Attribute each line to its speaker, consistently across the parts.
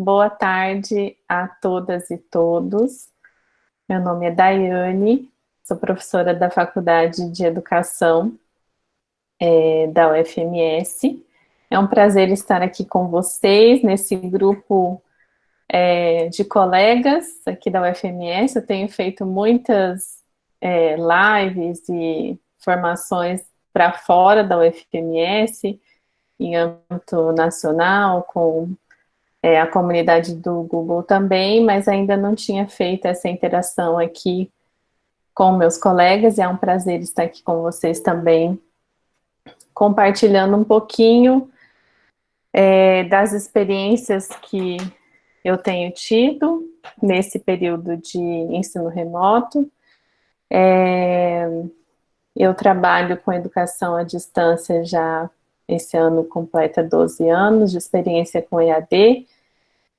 Speaker 1: boa tarde a todas e todos. Meu nome é Daiane, sou professora da Faculdade de Educação é, da UFMS. É um prazer estar aqui com vocês nesse grupo é, de colegas aqui da UFMS. Eu tenho feito muitas é, lives e formações para fora da UFMS, em âmbito nacional, com é, a comunidade do Google também, mas ainda não tinha feito essa interação aqui com meus colegas, e é um prazer estar aqui com vocês também, compartilhando um pouquinho é, das experiências que eu tenho tido nesse período de ensino remoto. É, eu trabalho com educação à distância já esse ano completa 12 anos de experiência com EAD,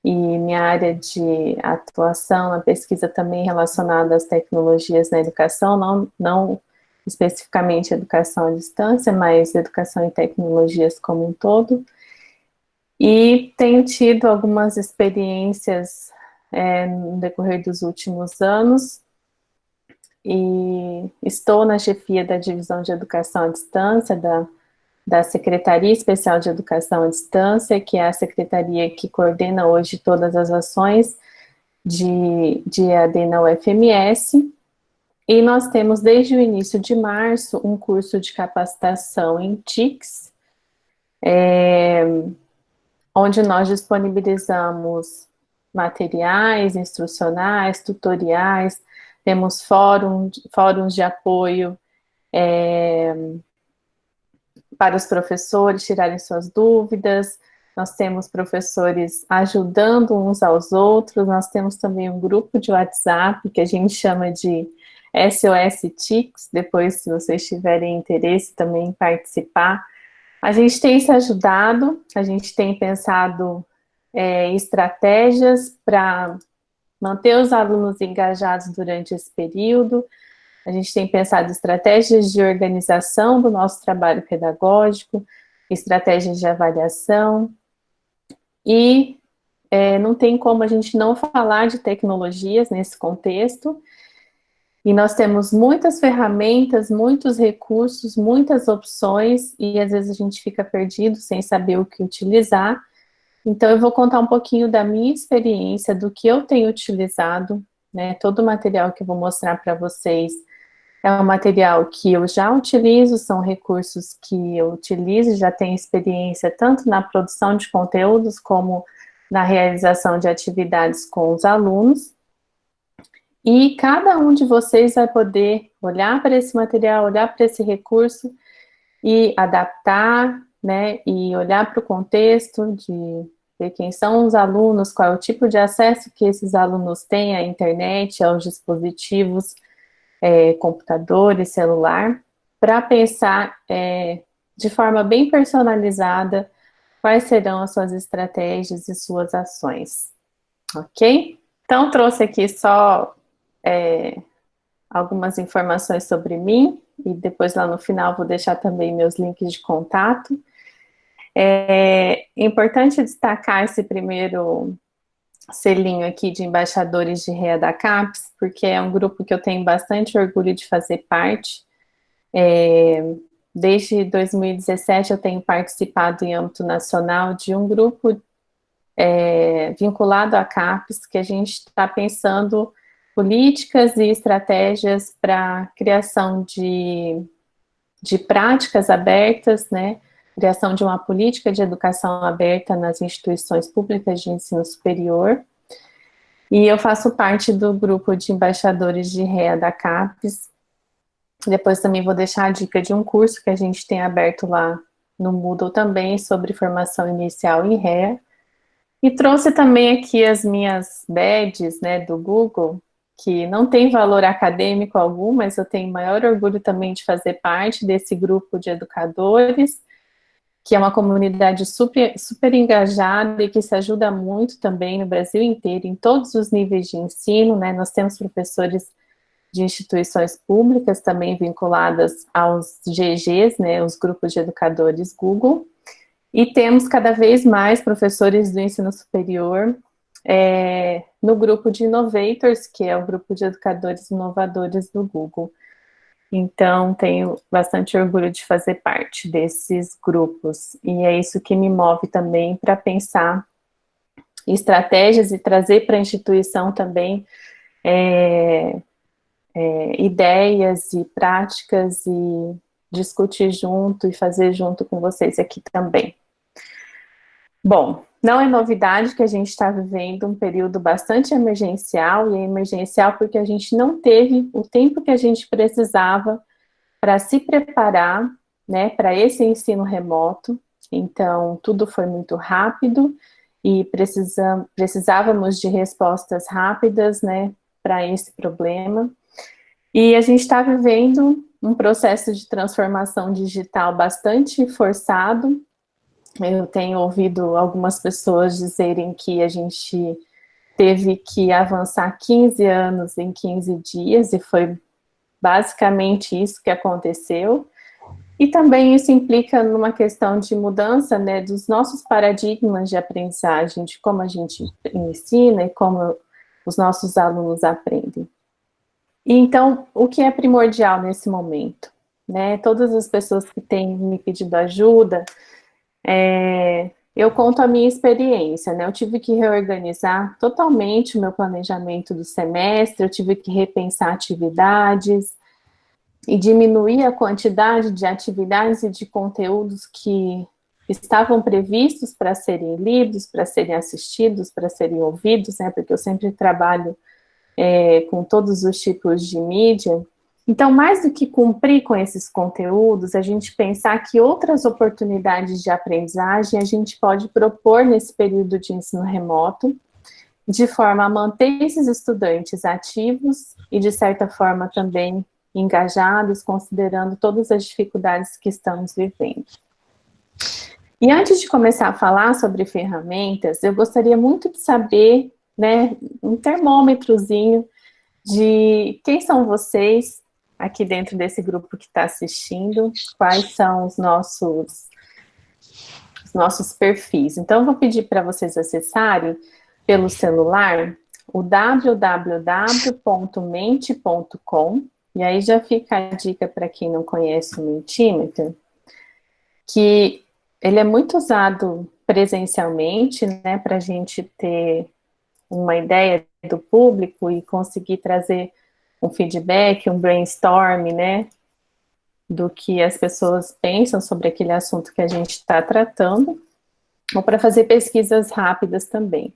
Speaker 1: e minha área de atuação na pesquisa também relacionada às tecnologias na educação, não, não especificamente educação à distância, mas educação e tecnologias como um todo. E tenho tido algumas experiências é, no decorrer dos últimos anos, e estou na chefia da divisão de educação à distância da da Secretaria Especial de Educação à Distância, que é a secretaria que coordena hoje todas as ações de, de EAD na UFMS, e nós temos desde o início de março um curso de capacitação em TICS, é, onde nós disponibilizamos materiais instrucionais, tutoriais, temos fórum, fóruns de apoio é, para os professores tirarem suas dúvidas, nós temos professores ajudando uns aos outros, nós temos também um grupo de WhatsApp que a gente chama de SOS TICS, depois se vocês tiverem interesse também em participar. A gente tem se ajudado, a gente tem pensado é, estratégias para manter os alunos engajados durante esse período, a gente tem pensado estratégias de organização do nosso trabalho pedagógico, estratégias de avaliação, e é, não tem como a gente não falar de tecnologias nesse contexto, e nós temos muitas ferramentas, muitos recursos, muitas opções, e às vezes a gente fica perdido sem saber o que utilizar. Então eu vou contar um pouquinho da minha experiência, do que eu tenho utilizado, né, todo o material que eu vou mostrar para vocês é um material que eu já utilizo, são recursos que eu utilizo, já tenho experiência tanto na produção de conteúdos como na realização de atividades com os alunos. E cada um de vocês vai poder olhar para esse material, olhar para esse recurso e adaptar, né, e olhar para o contexto de ver quem são os alunos, qual é o tipo de acesso que esses alunos têm à internet, aos dispositivos, é, computador e celular, para pensar é, de forma bem personalizada quais serão as suas estratégias e suas ações, ok? Então, trouxe aqui só é, algumas informações sobre mim, e depois lá no final vou deixar também meus links de contato. É importante destacar esse primeiro selinho aqui de embaixadores de REA da CAPES, porque é um grupo que eu tenho bastante orgulho de fazer parte. É, desde 2017 eu tenho participado em âmbito nacional de um grupo é, vinculado à CAPES, que a gente está pensando políticas e estratégias para criação de, de práticas abertas, né, criação de uma política de educação aberta nas instituições públicas de ensino superior. E eu faço parte do grupo de embaixadores de REA da CAPES. Depois também vou deixar a dica de um curso que a gente tem aberto lá no Moodle também, sobre formação inicial em REA. E trouxe também aqui as minhas badges, né, do Google, que não tem valor acadêmico algum, mas eu tenho maior orgulho também de fazer parte desse grupo de educadores, que é uma comunidade super, super engajada e que se ajuda muito também no Brasil inteiro, em todos os níveis de ensino, né? Nós temos professores de instituições públicas também vinculadas aos GGs, né, os grupos de educadores Google, e temos cada vez mais professores do ensino superior é, no grupo de Innovators, que é o grupo de educadores inovadores do Google. Então, tenho bastante orgulho de fazer parte desses grupos. E é isso que me move também para pensar estratégias e trazer para a instituição também é, é, ideias e práticas e discutir junto e fazer junto com vocês aqui também. Bom, não é novidade que a gente está vivendo um período bastante emergencial, e é emergencial porque a gente não teve o tempo que a gente precisava para se preparar né, para esse ensino remoto. Então, tudo foi muito rápido e precisávamos de respostas rápidas né, para esse problema. E a gente está vivendo um processo de transformação digital bastante forçado, eu tenho ouvido algumas pessoas dizerem que a gente teve que avançar 15 anos em 15 dias, e foi basicamente isso que aconteceu. E também isso implica numa questão de mudança né, dos nossos paradigmas de aprendizagem, de como a gente ensina e como os nossos alunos aprendem. E então, o que é primordial nesse momento? Né? Todas as pessoas que têm me pedido ajuda, é, eu conto a minha experiência, né? Eu tive que reorganizar totalmente o meu planejamento do semestre, eu tive que repensar atividades e diminuir a quantidade de atividades e de conteúdos que estavam previstos para serem lidos, para serem assistidos, para serem ouvidos, né? Porque eu sempre trabalho é, com todos os tipos de mídia, então, mais do que cumprir com esses conteúdos, a gente pensar que outras oportunidades de aprendizagem a gente pode propor nesse período de ensino remoto, de forma a manter esses estudantes ativos e, de certa forma, também engajados, considerando todas as dificuldades que estamos vivendo. E antes de começar a falar sobre ferramentas, eu gostaria muito de saber, né, um termômetrozinho de quem são vocês, aqui dentro desse grupo que está assistindo, quais são os nossos, os nossos perfis. Então, vou pedir para vocês acessarem pelo celular o www.mente.com, e aí já fica a dica para quem não conhece o Mentimeter, que ele é muito usado presencialmente, né, para a gente ter uma ideia do público e conseguir trazer um feedback, um brainstorm, né, do que as pessoas pensam sobre aquele assunto que a gente está tratando, ou para fazer pesquisas rápidas também.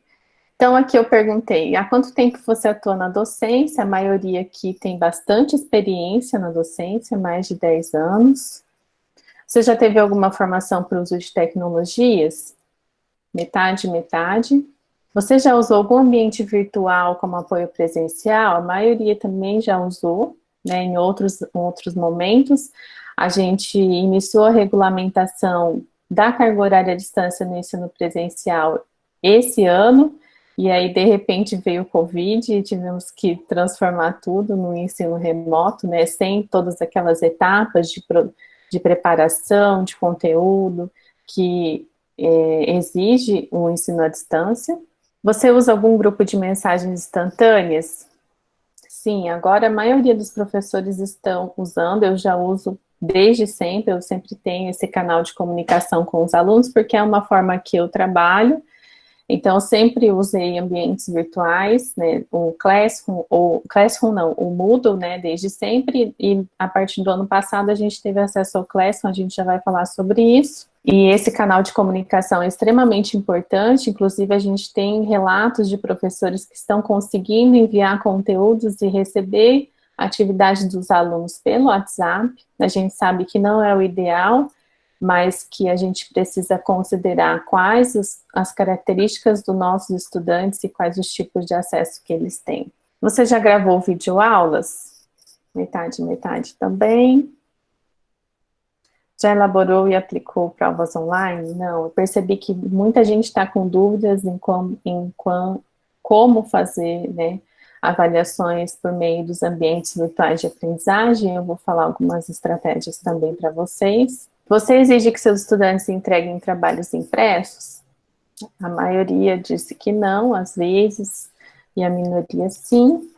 Speaker 1: Então, aqui eu perguntei, há quanto tempo você atua na docência? A maioria aqui tem bastante experiência na docência, mais de 10 anos. Você já teve alguma formação para o uso de tecnologias? Metade, metade. Você já usou algum ambiente virtual como apoio presencial? A maioria também já usou, né, em outros, outros momentos. A gente iniciou a regulamentação da carga horária à distância no ensino presencial esse ano, e aí, de repente, veio o Covid e tivemos que transformar tudo no ensino remoto, né, sem todas aquelas etapas de, de preparação, de conteúdo, que é, exige o ensino à distância. Você usa algum grupo de mensagens instantâneas? Sim, agora a maioria dos professores estão usando, eu já uso desde sempre, eu sempre tenho esse canal de comunicação com os alunos, porque é uma forma que eu trabalho, então, sempre usei ambientes virtuais, né, o Classroom, ou Classroom não, o Moodle, né, desde sempre, e a partir do ano passado a gente teve acesso ao Classroom, a gente já vai falar sobre isso. E esse canal de comunicação é extremamente importante, inclusive a gente tem relatos de professores que estão conseguindo enviar conteúdos e receber atividades dos alunos pelo WhatsApp. A gente sabe que não é o ideal, mas que a gente precisa considerar quais as características dos nossos estudantes e quais os tipos de acesso que eles têm. Você já gravou videoaulas? Metade, metade também. Já elaborou e aplicou provas online? Não, eu percebi que muita gente está com dúvidas em, como, em como fazer né, avaliações por meio dos ambientes virtuais de aprendizagem. Eu vou falar algumas estratégias também para vocês. Você exige que seus estudantes entreguem trabalhos impressos? A maioria disse que não, às vezes, e a minoria sim.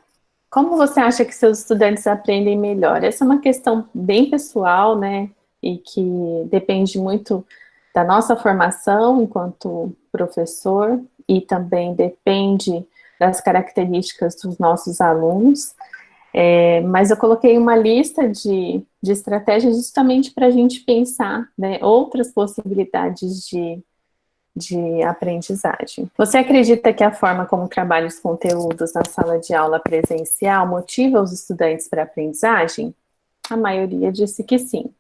Speaker 1: Como você acha que seus estudantes aprendem melhor? Essa é uma questão bem pessoal, né? E que depende muito da nossa formação enquanto professor e também depende das características dos nossos alunos. É, mas eu coloquei uma lista de, de estratégias justamente para a gente pensar né, outras possibilidades de, de aprendizagem. Você acredita que a forma como trabalha os conteúdos na sala de aula presencial motiva os estudantes para a aprendizagem? A maioria disse que sim.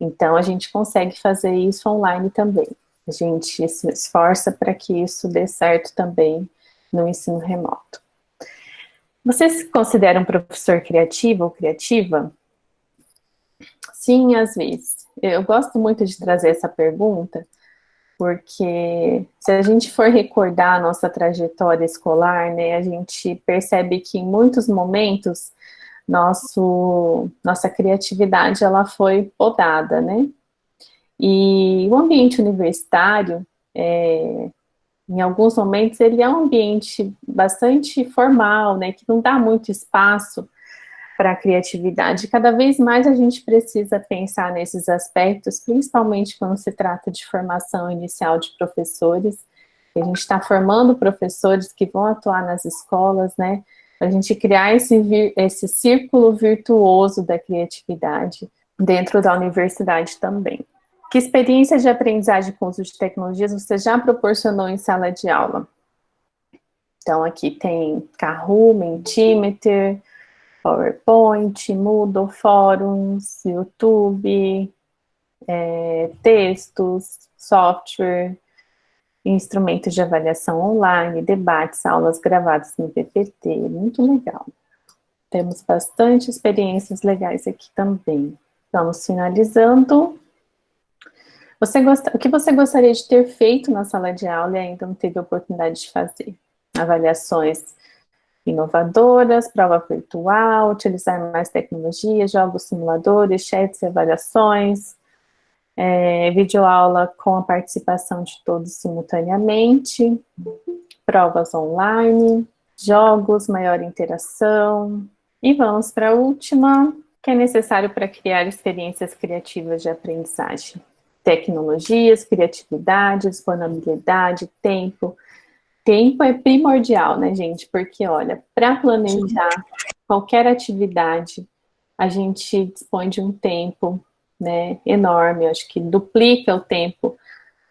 Speaker 1: Então, a gente consegue fazer isso online também. A gente se esforça para que isso dê certo também no ensino remoto. Você se considera um professor criativo ou criativa? Sim, às vezes. Eu gosto muito de trazer essa pergunta, porque se a gente for recordar a nossa trajetória escolar, né, a gente percebe que em muitos momentos nosso, nossa criatividade ela foi podada, né? E o ambiente universitário, é, em alguns momentos, ele é um ambiente bastante formal, né, que não dá muito espaço para a criatividade. Cada vez mais a gente precisa pensar nesses aspectos, principalmente quando se trata de formação inicial de professores. A gente está formando professores que vão atuar nas escolas, né, para a gente criar esse, esse círculo virtuoso da criatividade dentro da universidade também. Que experiência de aprendizagem com uso de tecnologias você já proporcionou em sala de aula? Então, aqui tem Kahoot, Mentimeter, PowerPoint, Moodle, fóruns, YouTube, é, textos, software, instrumentos de avaliação online, debates, aulas gravadas no PPT, muito legal. Temos bastante experiências legais aqui também. Vamos finalizando. Você o que você gostaria de ter feito na sala de aula e ainda não teve oportunidade de fazer? Avaliações inovadoras, prova virtual, utilizar mais tecnologias, jogos simuladores, chats e avaliações, é, videoaula com a participação de todos simultaneamente, provas online, jogos, maior interação. E vamos para a última, que é necessário para criar experiências criativas de aprendizagem tecnologias, criatividade, disponibilidade, tempo. Tempo é primordial, né, gente? Porque, olha, para planejar qualquer atividade, a gente dispõe de um tempo né, enorme, acho que duplica o tempo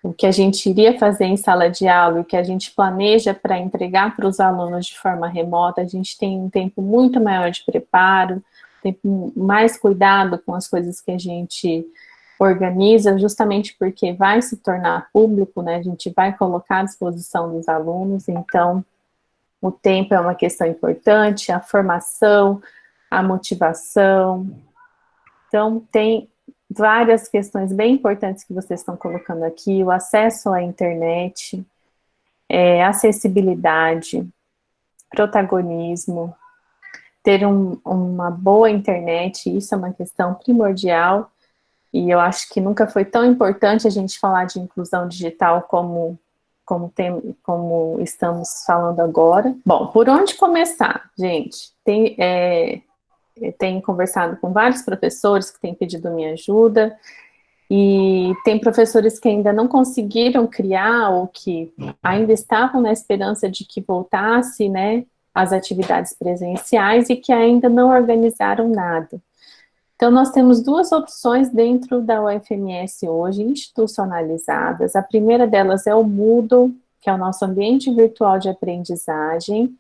Speaker 1: o que a gente iria fazer em sala de aula, o que a gente planeja para entregar para os alunos de forma remota, a gente tem um tempo muito maior de preparo, tempo mais cuidado com as coisas que a gente organiza justamente porque vai se tornar público, né? A gente vai colocar à disposição dos alunos, então o tempo é uma questão importante, a formação, a motivação. Então, tem várias questões bem importantes que vocês estão colocando aqui, o acesso à internet, é, acessibilidade, protagonismo, ter um, uma boa internet, isso é uma questão primordial, e eu acho que nunca foi tão importante a gente falar de inclusão digital como, como, tem, como estamos falando agora. Bom, por onde começar, gente? Tem, é, tenho conversado com vários professores que têm pedido minha ajuda, e tem professores que ainda não conseguiram criar ou que ainda estavam na esperança de que voltasse, né, as atividades presenciais e que ainda não organizaram nada. Então, nós temos duas opções dentro da UFMS hoje, institucionalizadas. A primeira delas é o Moodle, que é o nosso ambiente virtual de aprendizagem,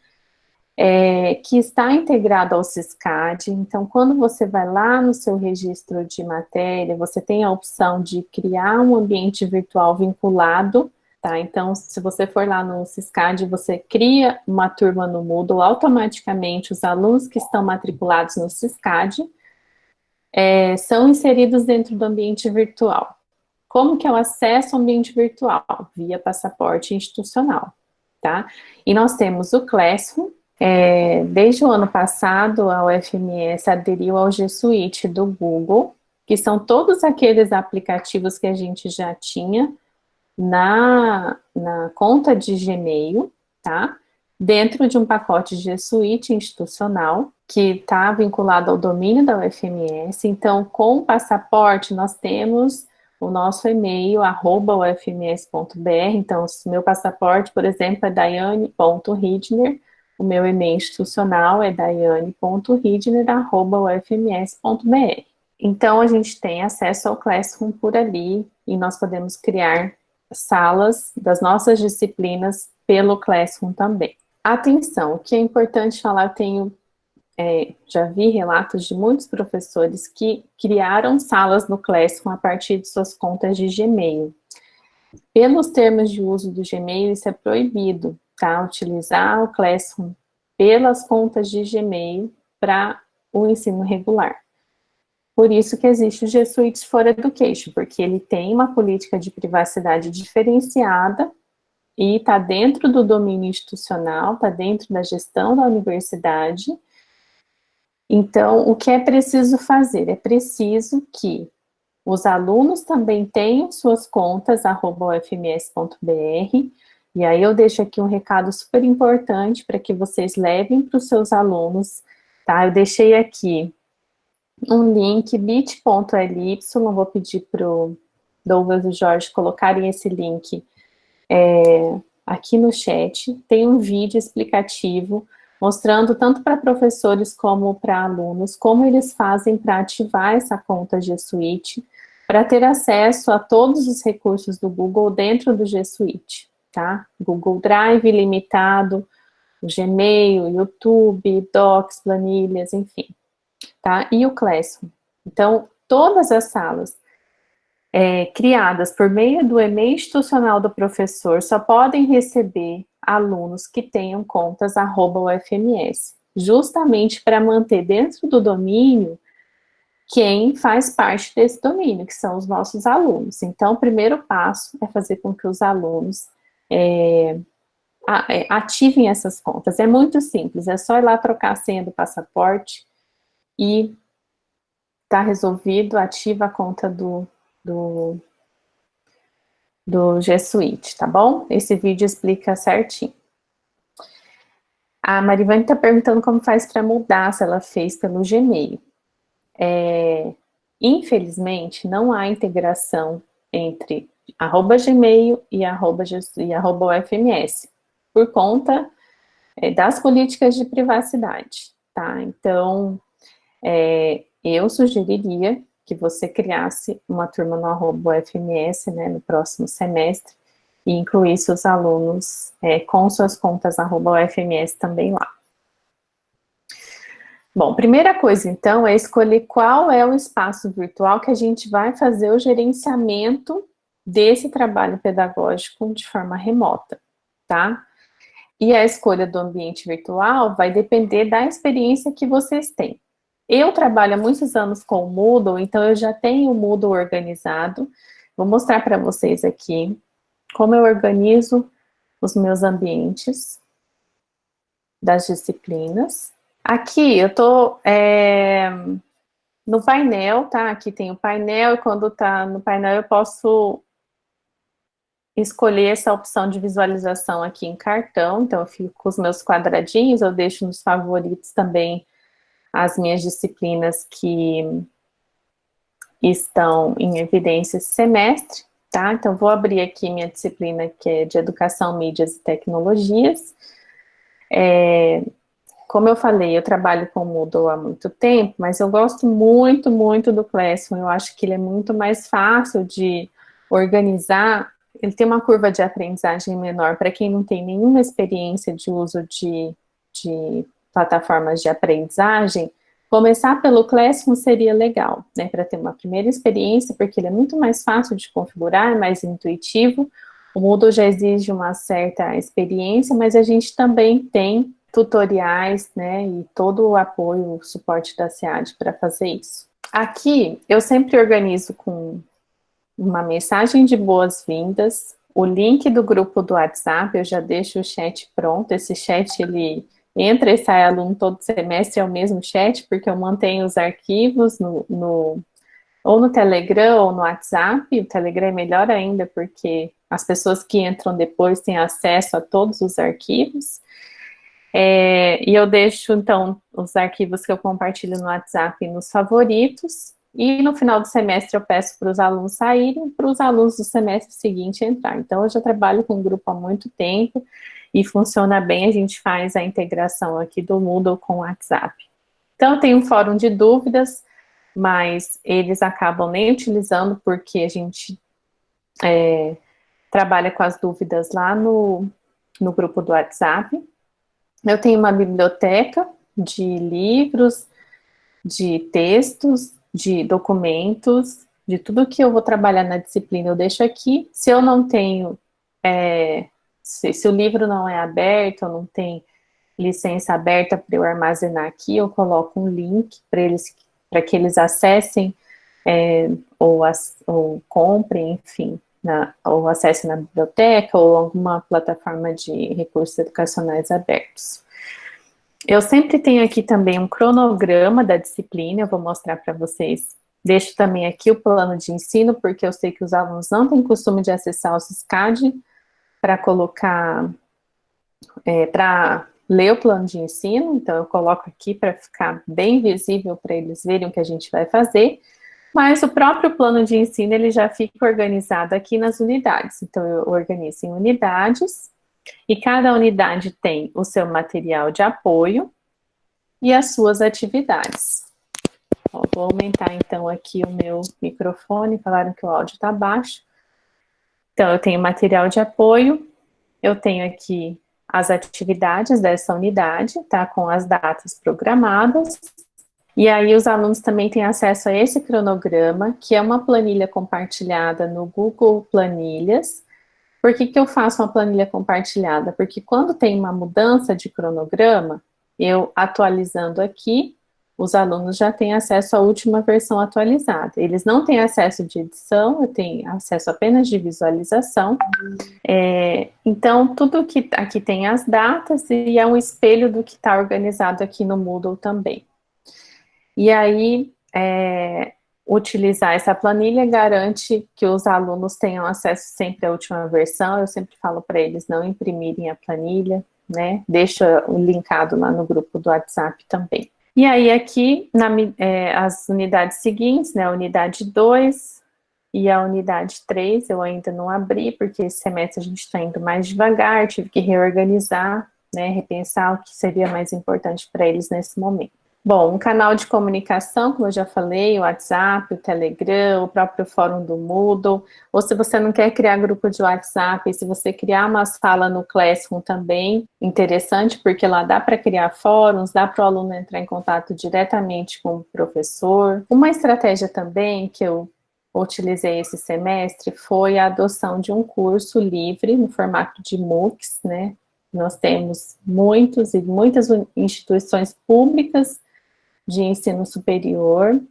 Speaker 1: é, que está integrado ao CISCAD. Então, quando você vai lá no seu registro de matéria, você tem a opção de criar um ambiente virtual vinculado, tá? Então, se você for lá no CISCAD, você cria uma turma no Moodle, automaticamente os alunos que estão matriculados no CISCAD é, são inseridos dentro do ambiente virtual. Como que é o acesso ao ambiente virtual? Via passaporte institucional, tá? E nós temos o Classroom, é, desde o ano passado, a UFMS aderiu ao G Suite do Google, que são todos aqueles aplicativos que a gente já tinha na, na conta de Gmail, tá? Dentro de um pacote de Suite institucional, que está vinculado ao domínio da UFMS. Então, com o passaporte, nós temos o nosso e-mail, arroba ufms.br. Então, se meu passaporte, por exemplo, é daiane.ridner, o meu e-mail institucional é daiane.ridner.ufms.br. Então, a gente tem acesso ao Classroom por ali e nós podemos criar salas das nossas disciplinas pelo Classroom também. Atenção, o que é importante falar, eu tenho, é, já vi relatos de muitos professores que criaram salas no Classroom a partir de suas contas de Gmail. Pelos termos de uso do Gmail, isso é proibido, tá? Utilizar o Classroom pelas contas de Gmail para o ensino regular. Por isso que existe o G Suite for Education, porque ele tem uma política de privacidade diferenciada e está dentro do domínio institucional, está dentro da gestão da universidade. Então, o que é preciso fazer? É preciso que os alunos também tenham suas contas, arroba ufms.br, e aí eu deixo aqui um recado super importante para que vocês levem para os seus alunos, tá? Eu deixei aqui um link bit.ly, vou pedir para o Douglas e Jorge colocarem esse link é, aqui no chat, tem um vídeo explicativo mostrando tanto para professores como para alunos, como eles fazem para ativar essa conta G Suite, para ter acesso a todos os recursos do Google dentro do G Suite, tá? Google Drive limitado, Gmail, YouTube, Docs, planilhas, enfim tá? E o Classroom. Então, todas as salas é, criadas por meio do e-mail institucional do professor só podem receber alunos que tenham contas arroba UFMS, justamente para manter dentro do domínio quem faz parte desse domínio, que são os nossos alunos. Então, o primeiro passo é fazer com que os alunos é, é ativem essas contas. É muito simples, é só ir lá trocar a senha do passaporte, e tá resolvido, ativa a conta do, do, do G Suite, tá bom? Esse vídeo explica certinho. A Marivane está perguntando como faz para mudar, se ela fez pelo Gmail. É, infelizmente, não há integração entre arroba Gmail e arroba, e arroba UFMS, por conta é, das políticas de privacidade, tá? Então, é, eu sugeriria que você criasse uma turma no arroba UFMS, né, no próximo semestre, e incluísse os alunos é, com suas contas arroba UFMS também lá. Bom, primeira coisa, então, é escolher qual é o espaço virtual que a gente vai fazer o gerenciamento desse trabalho pedagógico de forma remota, tá? E a escolha do ambiente virtual vai depender da experiência que vocês têm. Eu trabalho há muitos anos com o Moodle, então eu já tenho o Moodle organizado. Vou mostrar para vocês aqui como eu organizo os meus ambientes das disciplinas. Aqui eu estou é, no painel, tá? Aqui tem o painel e quando está no painel eu posso escolher essa opção de visualização aqui em cartão. Então eu fico com os meus quadradinhos, eu deixo nos favoritos também as minhas disciplinas que estão em evidência esse semestre, tá? Então, vou abrir aqui minha disciplina que é de Educação, Mídias e Tecnologias. É, como eu falei, eu trabalho com o Moodle há muito tempo, mas eu gosto muito, muito do Classroom. Eu acho que ele é muito mais fácil de organizar. Ele tem uma curva de aprendizagem menor para quem não tem nenhuma experiência de uso de, de plataformas de aprendizagem, começar pelo Classroom seria legal, né, para ter uma primeira experiência, porque ele é muito mais fácil de configurar, é mais intuitivo, o Moodle já exige uma certa experiência, mas a gente também tem tutoriais, né, e todo o apoio, o suporte da SEAD para fazer isso. Aqui, eu sempre organizo com uma mensagem de boas-vindas, o link do grupo do WhatsApp, eu já deixo o chat pronto, esse chat, ele entra e sai aluno todo semestre é o mesmo chat, porque eu mantenho os arquivos no, no, ou no Telegram ou no WhatsApp, o Telegram é melhor ainda, porque as pessoas que entram depois têm acesso a todos os arquivos. É, e eu deixo, então, os arquivos que eu compartilho no WhatsApp nos favoritos, e no final do semestre eu peço para os alunos saírem, para os alunos do semestre seguinte entrar. Então, eu já trabalho com o grupo há muito tempo, e funciona bem, a gente faz a integração aqui do Moodle com o WhatsApp. Então, tem um fórum de dúvidas, mas eles acabam nem utilizando, porque a gente é, trabalha com as dúvidas lá no, no grupo do WhatsApp. Eu tenho uma biblioteca de livros, de textos, de documentos, de tudo que eu vou trabalhar na disciplina eu deixo aqui. Se eu não tenho, é, se, se, o livro não é aberto, ou não tem licença aberta para eu armazenar aqui, eu coloco um link para eles, para que eles acessem é, ou, as, ou comprem, enfim, na, ou acesse na biblioteca ou alguma plataforma de recursos educacionais abertos. Eu sempre tenho aqui também um cronograma da disciplina, eu vou mostrar para vocês. Deixo também aqui o plano de ensino, porque eu sei que os alunos não têm costume de acessar o SCAD para colocar, é, para ler o plano de ensino, então eu coloco aqui para ficar bem visível para eles verem o que a gente vai fazer. Mas o próprio plano de ensino, ele já fica organizado aqui nas unidades. Então, eu organizo em unidades, e cada unidade tem o seu material de apoio e as suas atividades. Ó, vou aumentar, então, aqui o meu microfone, falaram que o áudio está baixo. Então, eu tenho material de apoio, eu tenho aqui as atividades dessa unidade, tá? Com as datas programadas, e aí os alunos também têm acesso a esse cronograma, que é uma planilha compartilhada no Google Planilhas. Por que, que eu faço uma planilha compartilhada? Porque quando tem uma mudança de cronograma, eu atualizando aqui, os alunos já têm acesso à última versão atualizada. Eles não têm acesso de edição, tenho acesso apenas de visualização. É, então, tudo que aqui tem as datas e é um espelho do que está organizado aqui no Moodle também. E aí, é, utilizar essa planilha garante que os alunos tenham acesso sempre à última versão. Eu sempre falo para eles não imprimirem a planilha, né? Deixa o linkado lá no grupo do WhatsApp também. E aí aqui, na, é, as unidades seguintes, né, a unidade 2 e a unidade 3, eu ainda não abri, porque esse semestre a gente está indo mais devagar, tive que reorganizar, né, repensar o que seria mais importante para eles nesse momento. Bom, um canal de comunicação, como eu já falei, o WhatsApp, o Telegram, o próprio fórum do Moodle, ou se você não quer criar grupo de WhatsApp, se você criar uma sala no Classroom também, interessante, porque lá dá para criar fóruns, dá para o aluno entrar em contato diretamente com o professor. Uma estratégia também que eu utilizei esse semestre foi a adoção de um curso livre no formato de MOOCs, né? Nós temos muitos e muitas instituições públicas de ensino superior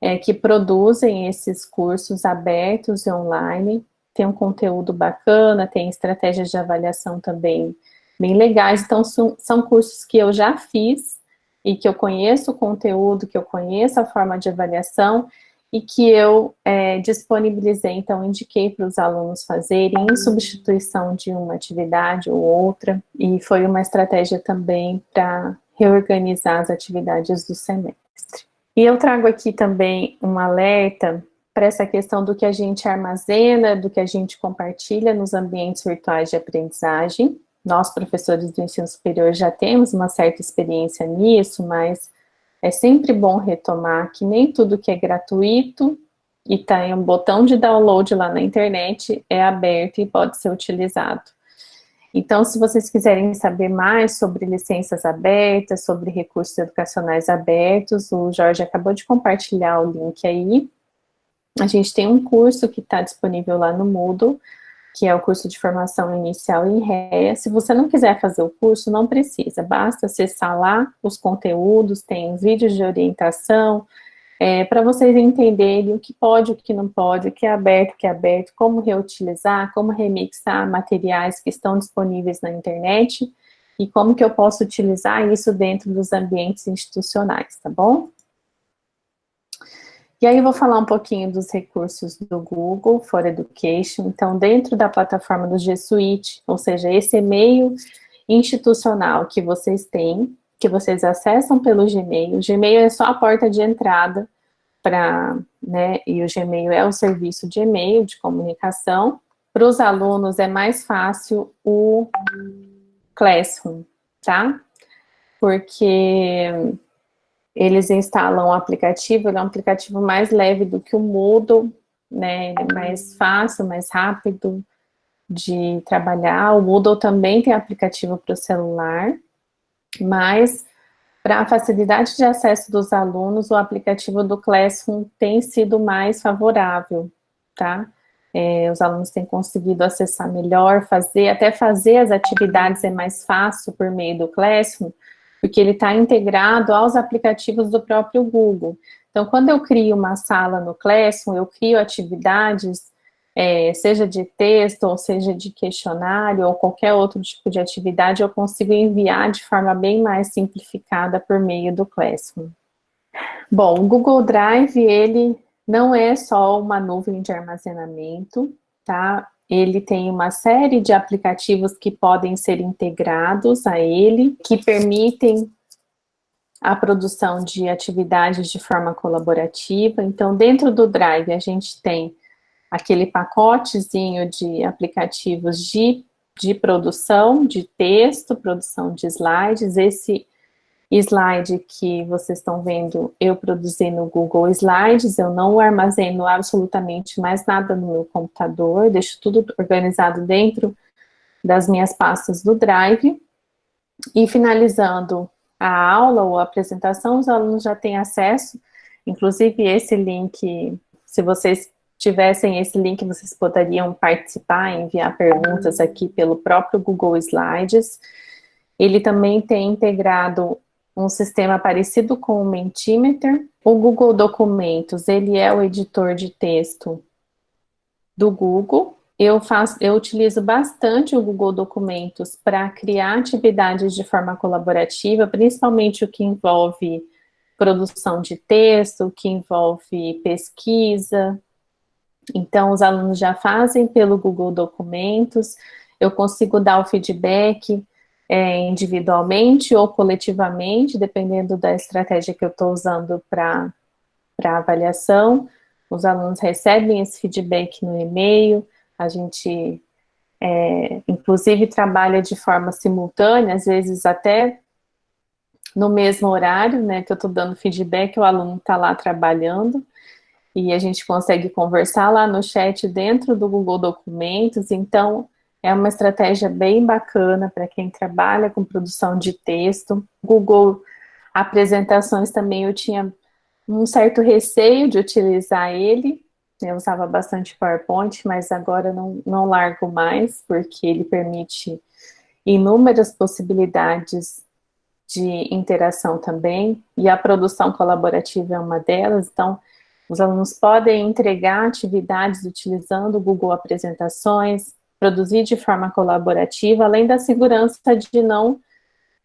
Speaker 1: é, que produzem esses cursos abertos e online, tem um conteúdo bacana, tem estratégias de avaliação também bem legais, então são, são cursos que eu já fiz e que eu conheço o conteúdo, que eu conheço a forma de avaliação e que eu é, disponibilizei, então indiquei para os alunos fazerem em substituição de uma atividade ou outra, e foi uma estratégia também para reorganizar as atividades do semestre. E eu trago aqui também um alerta para essa questão do que a gente armazena, do que a gente compartilha nos ambientes virtuais de aprendizagem. Nós, professores do ensino superior, já temos uma certa experiência nisso, mas é sempre bom retomar que nem tudo que é gratuito e está em um botão de download lá na internet é aberto e pode ser utilizado. Então, se vocês quiserem saber mais sobre licenças abertas, sobre recursos educacionais abertos, o Jorge acabou de compartilhar o link aí. A gente tem um curso que está disponível lá no Moodle, que é o curso de formação inicial em REA. Se você não quiser fazer o curso, não precisa, basta acessar lá os conteúdos, tem vídeos de orientação, é, para vocês entenderem o que pode, o que não pode, o que é aberto, o que é aberto, como reutilizar, como remixar materiais que estão disponíveis na internet e como que eu posso utilizar isso dentro dos ambientes institucionais, tá bom? E aí eu vou falar um pouquinho dos recursos do Google for Education. Então, dentro da plataforma do G Suite, ou seja, esse e-mail institucional que vocês têm, que vocês acessam pelo Gmail. O Gmail é só a porta de entrada para, né, e o Gmail é o serviço de e-mail, de comunicação. Para os alunos é mais fácil o Classroom, tá? Porque eles instalam o aplicativo, ele é um aplicativo mais leve do que o Moodle, né, ele é mais fácil, mais rápido de trabalhar. O Moodle também tem aplicativo para o celular, mas para a facilidade de acesso dos alunos, o aplicativo do Classroom tem sido mais favorável, tá? É, os alunos têm conseguido acessar melhor, fazer, até fazer as atividades é mais fácil por meio do Classroom, porque ele está integrado aos aplicativos do próprio Google. Então, quando eu crio uma sala no Classroom, eu crio atividades é, seja de texto, ou seja de questionário, ou qualquer outro tipo de atividade, eu consigo enviar de forma bem mais simplificada por meio do Classroom. Bom, o Google Drive, ele não é só uma nuvem de armazenamento, tá? Ele tem uma série de aplicativos que podem ser integrados a ele, que permitem a produção de atividades de forma colaborativa. Então, dentro do Drive, a gente tem aquele pacotezinho de aplicativos de, de produção de texto, produção de slides. Esse slide que vocês estão vendo, eu produzi no Google Slides, eu não armazeno absolutamente mais nada no meu computador, deixo tudo organizado dentro das minhas pastas do Drive. E finalizando a aula ou a apresentação, os alunos já têm acesso, inclusive esse link, se vocês tivessem esse link, vocês poderiam participar, enviar perguntas aqui pelo próprio Google Slides. Ele também tem integrado um sistema parecido com o Mentimeter. O Google Documentos, ele é o editor de texto do Google. Eu, faço, eu utilizo bastante o Google Documentos para criar atividades de forma colaborativa, principalmente o que envolve produção de texto, o que envolve pesquisa, então, os alunos já fazem pelo Google Documentos, eu consigo dar o feedback é, individualmente ou coletivamente, dependendo da estratégia que eu estou usando para avaliação. Os alunos recebem esse feedback no e-mail, a gente, é, inclusive, trabalha de forma simultânea, às vezes até no mesmo horário, né, que eu estou dando feedback, o aluno está lá trabalhando, e a gente consegue conversar lá no chat dentro do Google Documentos, então é uma estratégia bem bacana para quem trabalha com produção de texto. Google Apresentações também eu tinha um certo receio de utilizar ele, eu usava bastante PowerPoint, mas agora não, não largo mais, porque ele permite inúmeras possibilidades de interação também, e a produção colaborativa é uma delas, então os alunos podem entregar atividades utilizando o Google Apresentações, produzir de forma colaborativa, além da segurança de não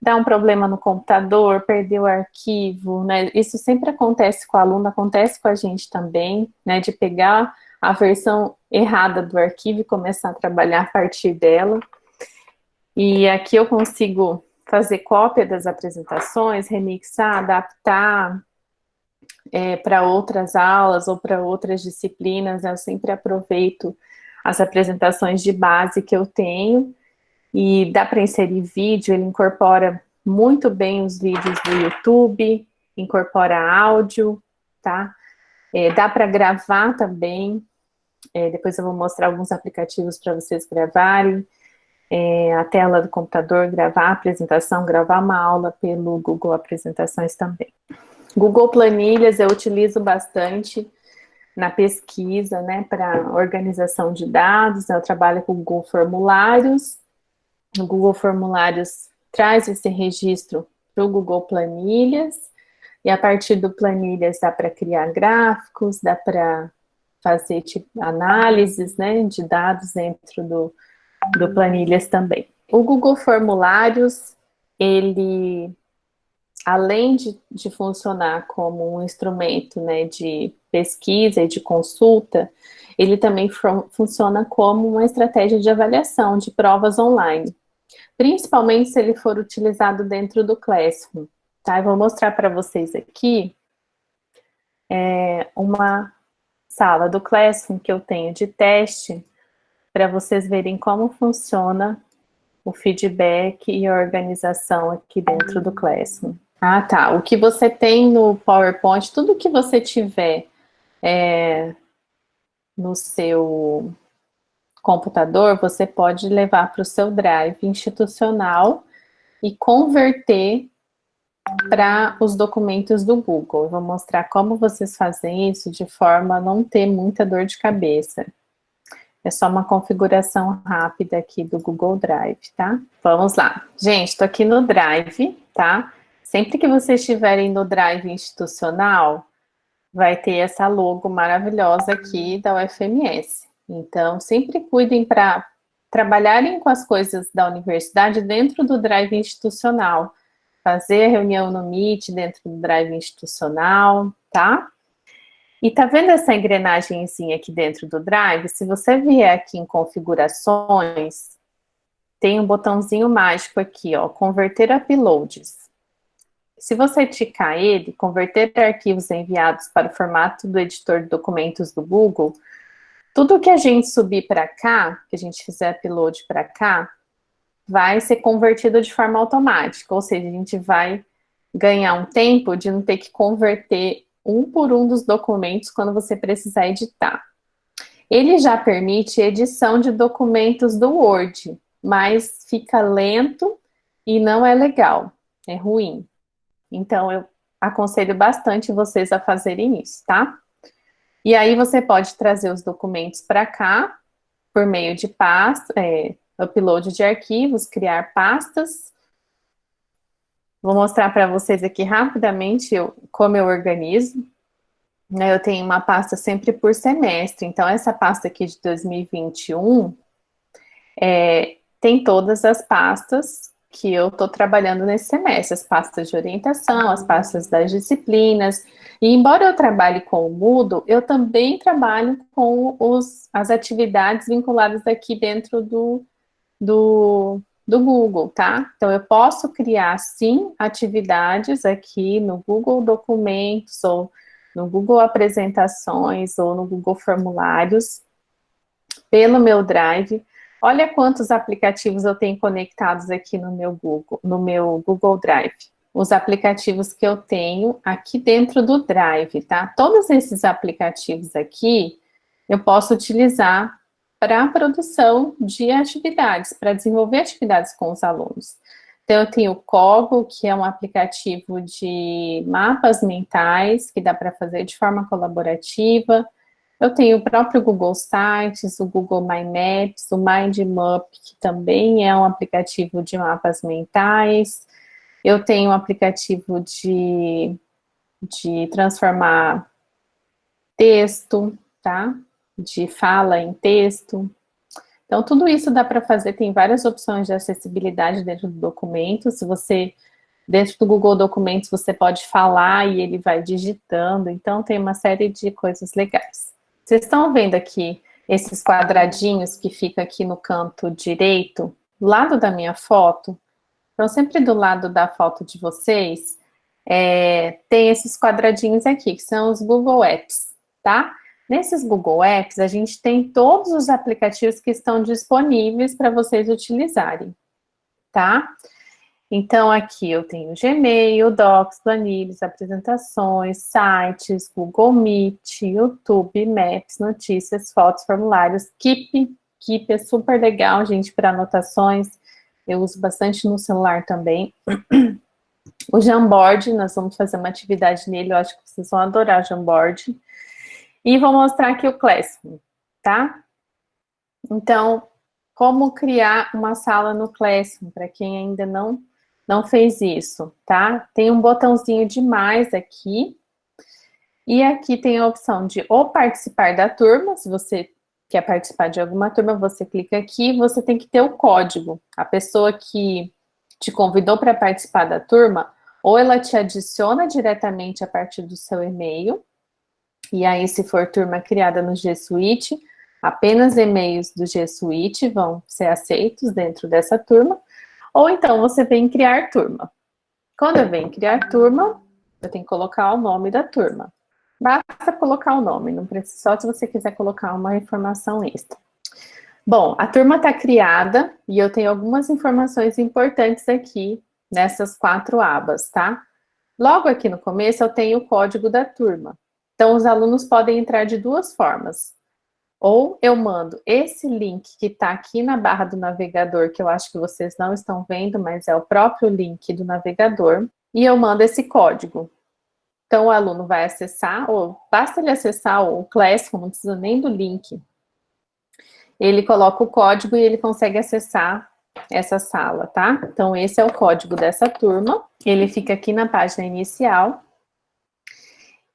Speaker 1: dar um problema no computador, perder o arquivo, né? Isso sempre acontece com o aluno, acontece com a gente também, né? De pegar a versão errada do arquivo e começar a trabalhar a partir dela. E aqui eu consigo fazer cópia das apresentações, remixar, adaptar, é, para outras aulas ou para outras disciplinas, eu sempre aproveito as apresentações de base que eu tenho, e dá para inserir vídeo, ele incorpora muito bem os vídeos do YouTube, incorpora áudio, tá? É, dá para gravar também, é, depois eu vou mostrar alguns aplicativos para vocês gravarem, é, a tela do computador, gravar a apresentação, gravar uma aula pelo Google Apresentações também. Google Planilhas eu utilizo bastante na pesquisa, né, para organização de dados, né, eu trabalho com Google Formulários, o Google Formulários traz esse registro para o Google Planilhas, e a partir do Planilhas dá para criar gráficos, dá para fazer tipo, análises né, de dados dentro do, do Planilhas também. O Google Formulários, ele além de, de funcionar como um instrumento né, de pesquisa e de consulta, ele também funciona como uma estratégia de avaliação de provas online, principalmente se ele for utilizado dentro do Classroom. Tá? Eu vou mostrar para vocês aqui é, uma sala do Classroom que eu tenho de teste, para vocês verem como funciona o feedback e a organização aqui dentro do Classroom. Ah, tá. O que você tem no PowerPoint, tudo que você tiver é, no seu computador, você pode levar para o seu drive institucional e converter para os documentos do Google. Eu vou mostrar como vocês fazem isso de forma a não ter muita dor de cabeça. É só uma configuração rápida aqui do Google Drive, tá? Vamos lá. Gente, estou aqui no Drive, tá? Sempre que vocês estiverem no Drive institucional, vai ter essa logo maravilhosa aqui da UFMS. Então, sempre cuidem para trabalharem com as coisas da universidade dentro do Drive institucional. Fazer reunião no Meet dentro do Drive institucional, tá? E tá vendo essa engrenagemzinha aqui dentro do Drive? Se você vier aqui em configurações, tem um botãozinho mágico aqui, ó, converter uploads. Se você ticar ele, converter arquivos enviados para o formato do editor de documentos do Google, tudo que a gente subir para cá, que a gente fizer upload para cá, vai ser convertido de forma automática, ou seja, a gente vai ganhar um tempo de não ter que converter um por um dos documentos quando você precisar editar. Ele já permite edição de documentos do Word, mas fica lento e não é legal, é ruim. Então, eu aconselho bastante vocês a fazerem isso, tá? E aí você pode trazer os documentos para cá, por meio de pasta, é, upload de arquivos, criar pastas, Vou mostrar para vocês aqui rapidamente eu, como eu organizo. Né, eu tenho uma pasta sempre por semestre, então essa pasta aqui de 2021 é, tem todas as pastas que eu estou trabalhando nesse semestre, as pastas de orientação, as pastas das disciplinas, e embora eu trabalhe com o Moodle, eu também trabalho com os, as atividades vinculadas aqui dentro do, do, do Google, tá? Então, eu posso criar, sim, atividades aqui no Google Documentos, ou no Google Apresentações, ou no Google Formulários, pelo meu Drive. Olha quantos aplicativos eu tenho conectados aqui no meu Google, no meu Google Drive. Os aplicativos que eu tenho aqui dentro do Drive, tá? Todos esses aplicativos aqui, eu posso utilizar para a produção de atividades, para desenvolver atividades com os alunos. Então, eu tenho o Cogo, que é um aplicativo de mapas mentais, que dá para fazer de forma colaborativa. Eu tenho o próprio Google Sites, o Google My Maps, o MindMap, que também é um aplicativo de mapas mentais. Eu tenho um aplicativo de, de transformar texto, tá? de fala em texto. Então, tudo isso dá para fazer, tem várias opções de acessibilidade dentro do documento. Se você, dentro do Google Documentos, você pode falar e ele vai digitando. Então, tem uma série de coisas legais. Vocês estão vendo aqui esses quadradinhos que ficam aqui no canto direito, do lado da minha foto? Então, sempre do lado da foto de vocês, é, tem esses quadradinhos aqui, que são os Google Apps, tá? Nesses Google Apps, a gente tem todos os aplicativos que estão disponíveis para vocês utilizarem, tá? Então, aqui eu tenho Gmail, Docs, planilhas, apresentações, sites, Google Meet, YouTube, Maps, notícias, fotos, formulários, Keep. Keep é super legal, gente, para anotações. Eu uso bastante no celular também. O Jamboard, nós vamos fazer uma atividade nele, eu acho que vocês vão adorar o Jamboard. E vou mostrar aqui o Classroom, tá? Então, como criar uma sala no Classroom, para quem ainda não, não fez isso, tá? Tem um botãozinho de mais aqui, e aqui tem a opção de ou participar da turma, se você quer participar de alguma turma, você clica aqui, você tem que ter o código. A pessoa que te convidou para participar da turma, ou ela te adiciona diretamente a partir do seu e-mail, e aí se for turma criada no G Suite, apenas e-mails do G Suite vão ser aceitos dentro dessa turma, ou então você vem criar turma. Quando eu venho criar turma, eu tenho que colocar o nome da turma. Basta colocar o nome, não precisa só se você quiser colocar uma informação extra. Bom, a turma está criada e eu tenho algumas informações importantes aqui nessas quatro abas, tá? Logo aqui no começo eu tenho o código da turma. Então os alunos podem entrar de duas formas. Ou eu mando esse link que está aqui na barra do navegador, que eu acho que vocês não estão vendo, mas é o próprio link do navegador, e eu mando esse código. Então o aluno vai acessar, ou basta ele acessar o Classroom, não precisa nem do link. Ele coloca o código e ele consegue acessar essa sala, tá? Então, esse é o código dessa turma. Ele fica aqui na página inicial.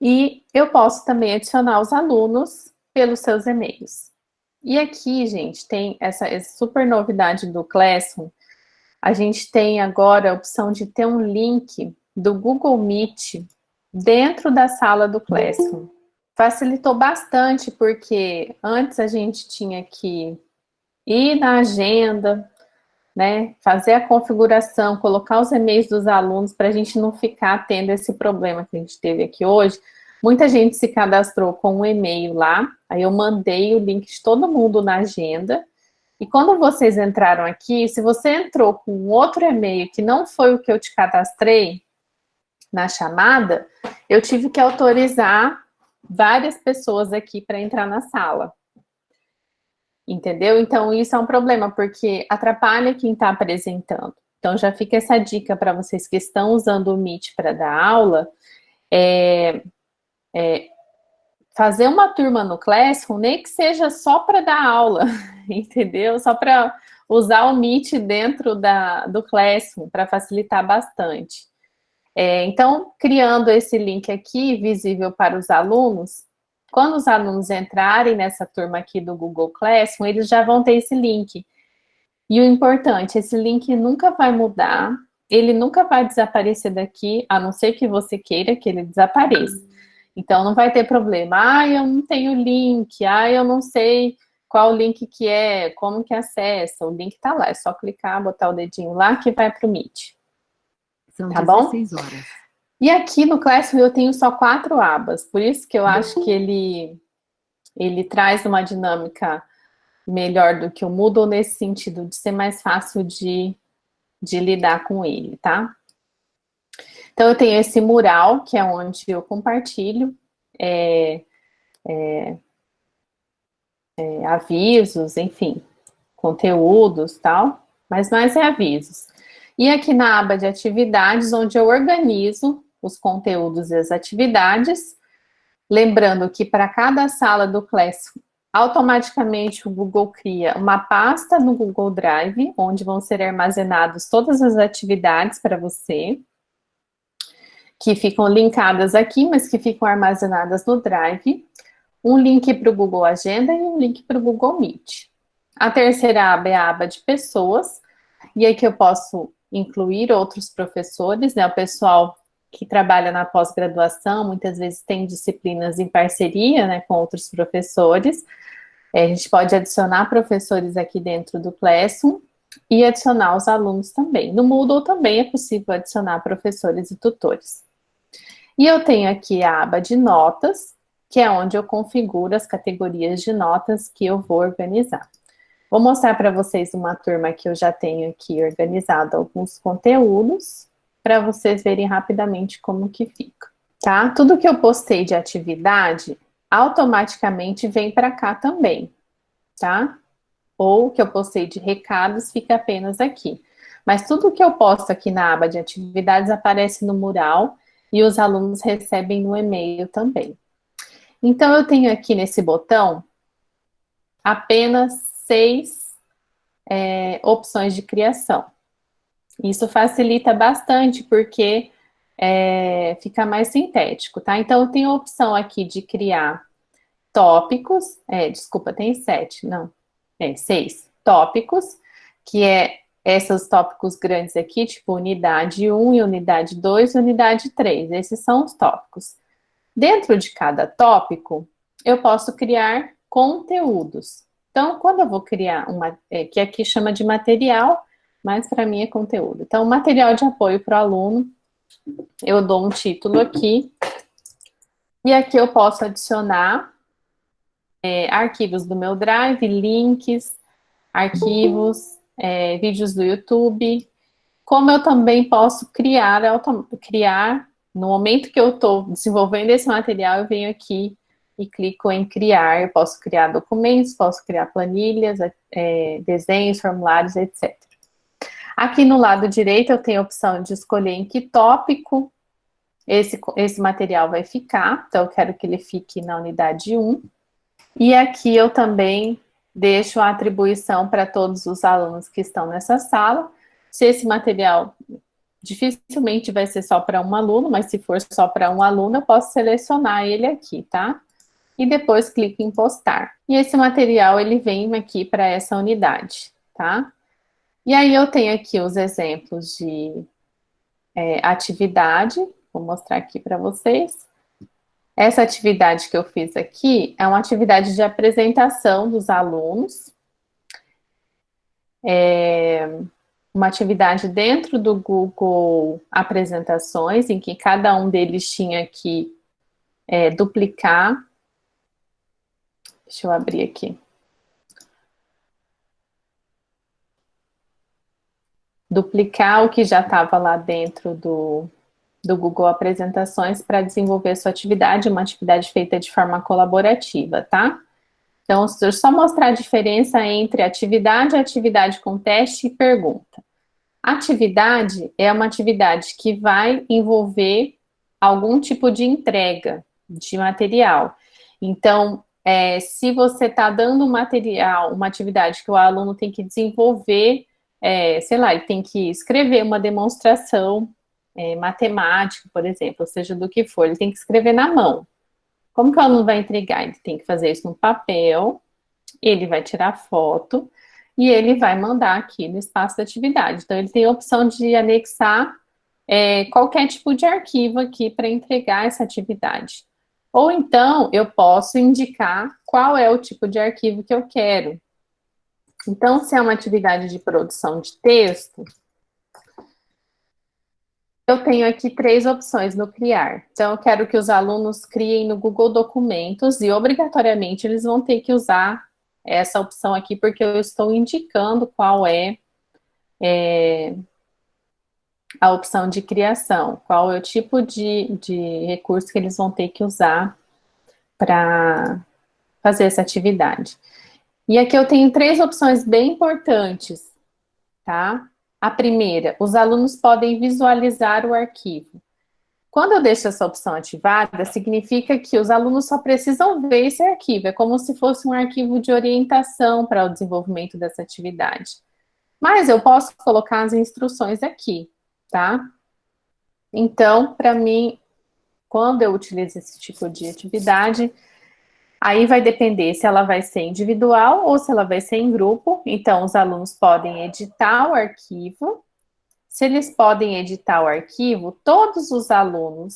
Speaker 1: E eu posso também adicionar os alunos pelos seus e-mails. E aqui, gente, tem essa, essa super novidade do Classroom. A gente tem agora a opção de ter um link do Google Meet dentro da sala do Classroom. Facilitou bastante, porque antes a gente tinha que ir na agenda, né, fazer a configuração, colocar os e-mails dos alunos para a gente não ficar tendo esse problema que a gente teve aqui hoje. Muita gente se cadastrou com um e-mail lá, aí eu mandei o link de todo mundo na agenda, e quando vocês entraram aqui, se você entrou com outro e-mail que não foi o que eu te cadastrei na chamada, eu tive que autorizar várias pessoas aqui para entrar na sala. Entendeu? Então, isso é um problema, porque atrapalha quem está apresentando. Então, já fica essa dica para vocês que estão usando o Meet para dar aula, é, é, fazer uma turma no Classroom, nem que seja só para dar aula, entendeu? Só para usar o Meet dentro da, do Classroom, para facilitar bastante. É, então, criando esse link aqui, visível para os alunos, quando os alunos entrarem nessa turma aqui do Google Classroom, eles já vão ter esse link. E o importante, esse link nunca vai mudar, ele nunca vai desaparecer daqui, a não ser que você queira que ele desapareça. Então, não vai ter problema. Ah, eu não tenho link. Ah, eu não sei qual link que é, como que acessa. O link tá lá, é só clicar, botar o dedinho lá que vai para o Meet. São tá 16 bom? horas. E aqui no Classroom eu tenho só quatro abas, por isso que eu acho que ele, ele traz uma dinâmica melhor do que o Moodle nesse sentido de ser mais fácil de, de lidar com ele, tá? Então eu tenho esse mural, que é onde eu compartilho é, é, é, avisos, enfim, conteúdos tal, mas mais é avisos. E aqui na aba de atividades, onde eu organizo os conteúdos e as atividades. Lembrando que para cada sala do Classroom, automaticamente o Google cria uma pasta no Google Drive, onde vão ser armazenadas todas as atividades para você, que ficam linkadas aqui, mas que ficam armazenadas no Drive, um link para o Google Agenda e um link para o Google Meet. A terceira aba é a aba de pessoas, e aí que eu posso incluir outros professores, né, o pessoal que trabalha na pós-graduação, muitas vezes tem disciplinas em parceria né, com outros professores. É, a gente pode adicionar professores aqui dentro do Classroom e adicionar os alunos também. No Moodle também é possível adicionar professores e tutores. E eu tenho aqui a aba de notas, que é onde eu configuro as categorias de notas que eu vou organizar. Vou mostrar para vocês uma turma que eu já tenho aqui organizado alguns conteúdos para vocês verem rapidamente como que fica, tá? Tudo que eu postei de atividade, automaticamente vem para cá também, tá? Ou que eu postei de recados, fica apenas aqui. Mas tudo que eu posto aqui na aba de atividades aparece no mural e os alunos recebem no e-mail também. Então, eu tenho aqui nesse botão apenas seis é, opções de criação. Isso facilita bastante, porque é, fica mais sintético, tá? Então, eu tenho a opção aqui de criar tópicos, é, desculpa, tem sete, não, é, seis tópicos, que é esses tópicos grandes aqui, tipo unidade 1 e unidade 2 e unidade 3. Esses são os tópicos. Dentro de cada tópico, eu posso criar conteúdos. Então, quando eu vou criar uma, é, que aqui chama de material, mas para mim é conteúdo. Então, material de apoio para o aluno, eu dou um título aqui, e aqui eu posso adicionar é, arquivos do meu Drive, links, arquivos, é, vídeos do YouTube, como eu também posso criar, criar, no momento que eu estou desenvolvendo esse material, eu venho aqui e clico em criar, eu posso criar documentos, posso criar planilhas, é, desenhos, formulários, etc. Aqui no lado direito eu tenho a opção de escolher em que tópico esse, esse material vai ficar, então eu quero que ele fique na unidade 1. E aqui eu também deixo a atribuição para todos os alunos que estão nessa sala. Se esse material dificilmente vai ser só para um aluno, mas se for só para um aluno, eu posso selecionar ele aqui, tá? E depois clico em postar. E esse material, ele vem aqui para essa unidade, tá? E aí eu tenho aqui os exemplos de é, atividade, vou mostrar aqui para vocês. Essa atividade que eu fiz aqui é uma atividade de apresentação dos alunos. É uma atividade dentro do Google Apresentações, em que cada um deles tinha que é, duplicar. Deixa eu abrir aqui. Duplicar o que já estava lá dentro do, do Google Apresentações para desenvolver sua atividade, uma atividade feita de forma colaborativa, tá? Então, só mostrar a diferença entre atividade, atividade com teste e pergunta. Atividade é uma atividade que vai envolver algum tipo de entrega de material. Então, é, se você está dando material, uma atividade que o aluno tem que desenvolver, é, sei lá, ele tem que escrever uma demonstração é, matemático, por exemplo, seja do que for, ele tem que escrever na mão. Como que o aluno vai entregar? Ele tem que fazer isso no papel, ele vai tirar foto e ele vai mandar aqui no espaço da atividade. Então, ele tem a opção de anexar é, qualquer tipo de arquivo aqui para entregar essa atividade. Ou então, eu posso indicar qual é o tipo de arquivo que eu quero. Então, se é uma atividade de produção de texto, eu tenho aqui três opções no criar. Então, eu quero que os alunos criem no Google Documentos e, obrigatoriamente, eles vão ter que usar essa opção aqui, porque eu estou indicando qual é, é a opção de criação, qual é o tipo de, de recurso que eles vão ter que usar para fazer essa atividade. E aqui eu tenho três opções bem importantes, tá? A primeira, os alunos podem visualizar o arquivo. Quando eu deixo essa opção ativada, significa que os alunos só precisam ver esse arquivo. É como se fosse um arquivo de orientação para o desenvolvimento dessa atividade. Mas eu posso colocar as instruções aqui, tá? Então, para mim, quando eu utilizo esse tipo de atividade, Aí vai depender se ela vai ser individual ou se ela vai ser em grupo. Então, os alunos podem editar o arquivo. Se eles podem editar o arquivo, todos os alunos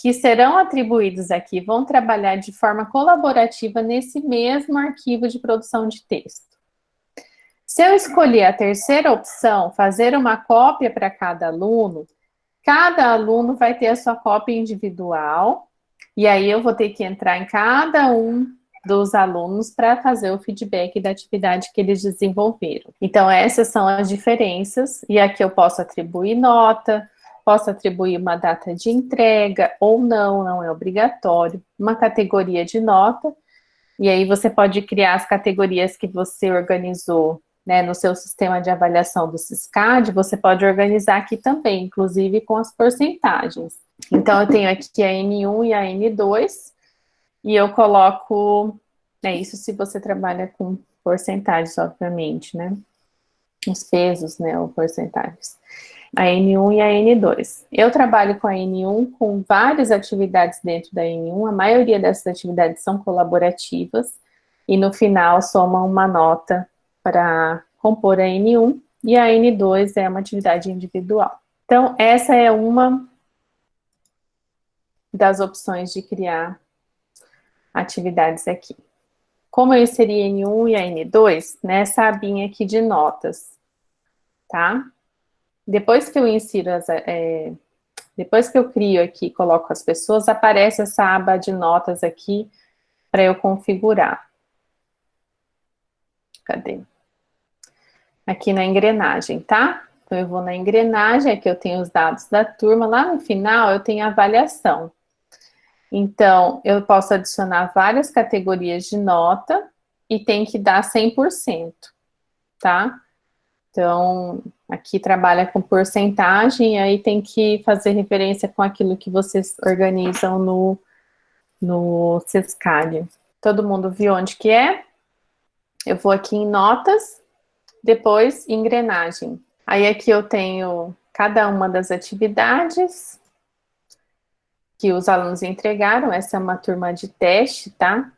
Speaker 1: que serão atribuídos aqui vão trabalhar de forma colaborativa nesse mesmo arquivo de produção de texto. Se eu escolher a terceira opção, fazer uma cópia para cada aluno, cada aluno vai ter a sua cópia individual e aí eu vou ter que entrar em cada um dos alunos para fazer o feedback da atividade que eles desenvolveram. Então, essas são as diferenças, e aqui eu posso atribuir nota, posso atribuir uma data de entrega, ou não, não é obrigatório, uma categoria de nota, e aí você pode criar as categorias que você organizou né, no seu sistema de avaliação do SISCAD, você pode organizar aqui também, inclusive com as porcentagens. Então, eu tenho aqui a N1 e a N2, e eu coloco, é isso se você trabalha com porcentagens, obviamente, né? Os pesos, né, ou porcentagens. A N1 e a N2. Eu trabalho com a N1 com várias atividades dentro da N1, a maioria dessas atividades são colaborativas, e no final soma uma nota para compor a N1, e a N2 é uma atividade individual. Então, essa é uma das opções de criar atividades aqui. Como eu inseri N1 e a N2, nessa abinha aqui de notas, tá? Depois que eu insiro as, é, depois que eu crio aqui coloco as pessoas, aparece essa aba de notas aqui para eu configurar. Cadê? Aqui na engrenagem, tá? Então, eu vou na engrenagem, aqui eu tenho os dados da turma, lá no final eu tenho a avaliação. Então, eu posso adicionar várias categorias de nota e tem que dar 100%, tá? Então, aqui trabalha com porcentagem, e aí tem que fazer referência com aquilo que vocês organizam no, no Sescalho. Todo mundo viu onde que é? Eu vou aqui em notas, depois engrenagem. Aí aqui eu tenho cada uma das atividades que os alunos entregaram, essa é uma turma de teste, tá?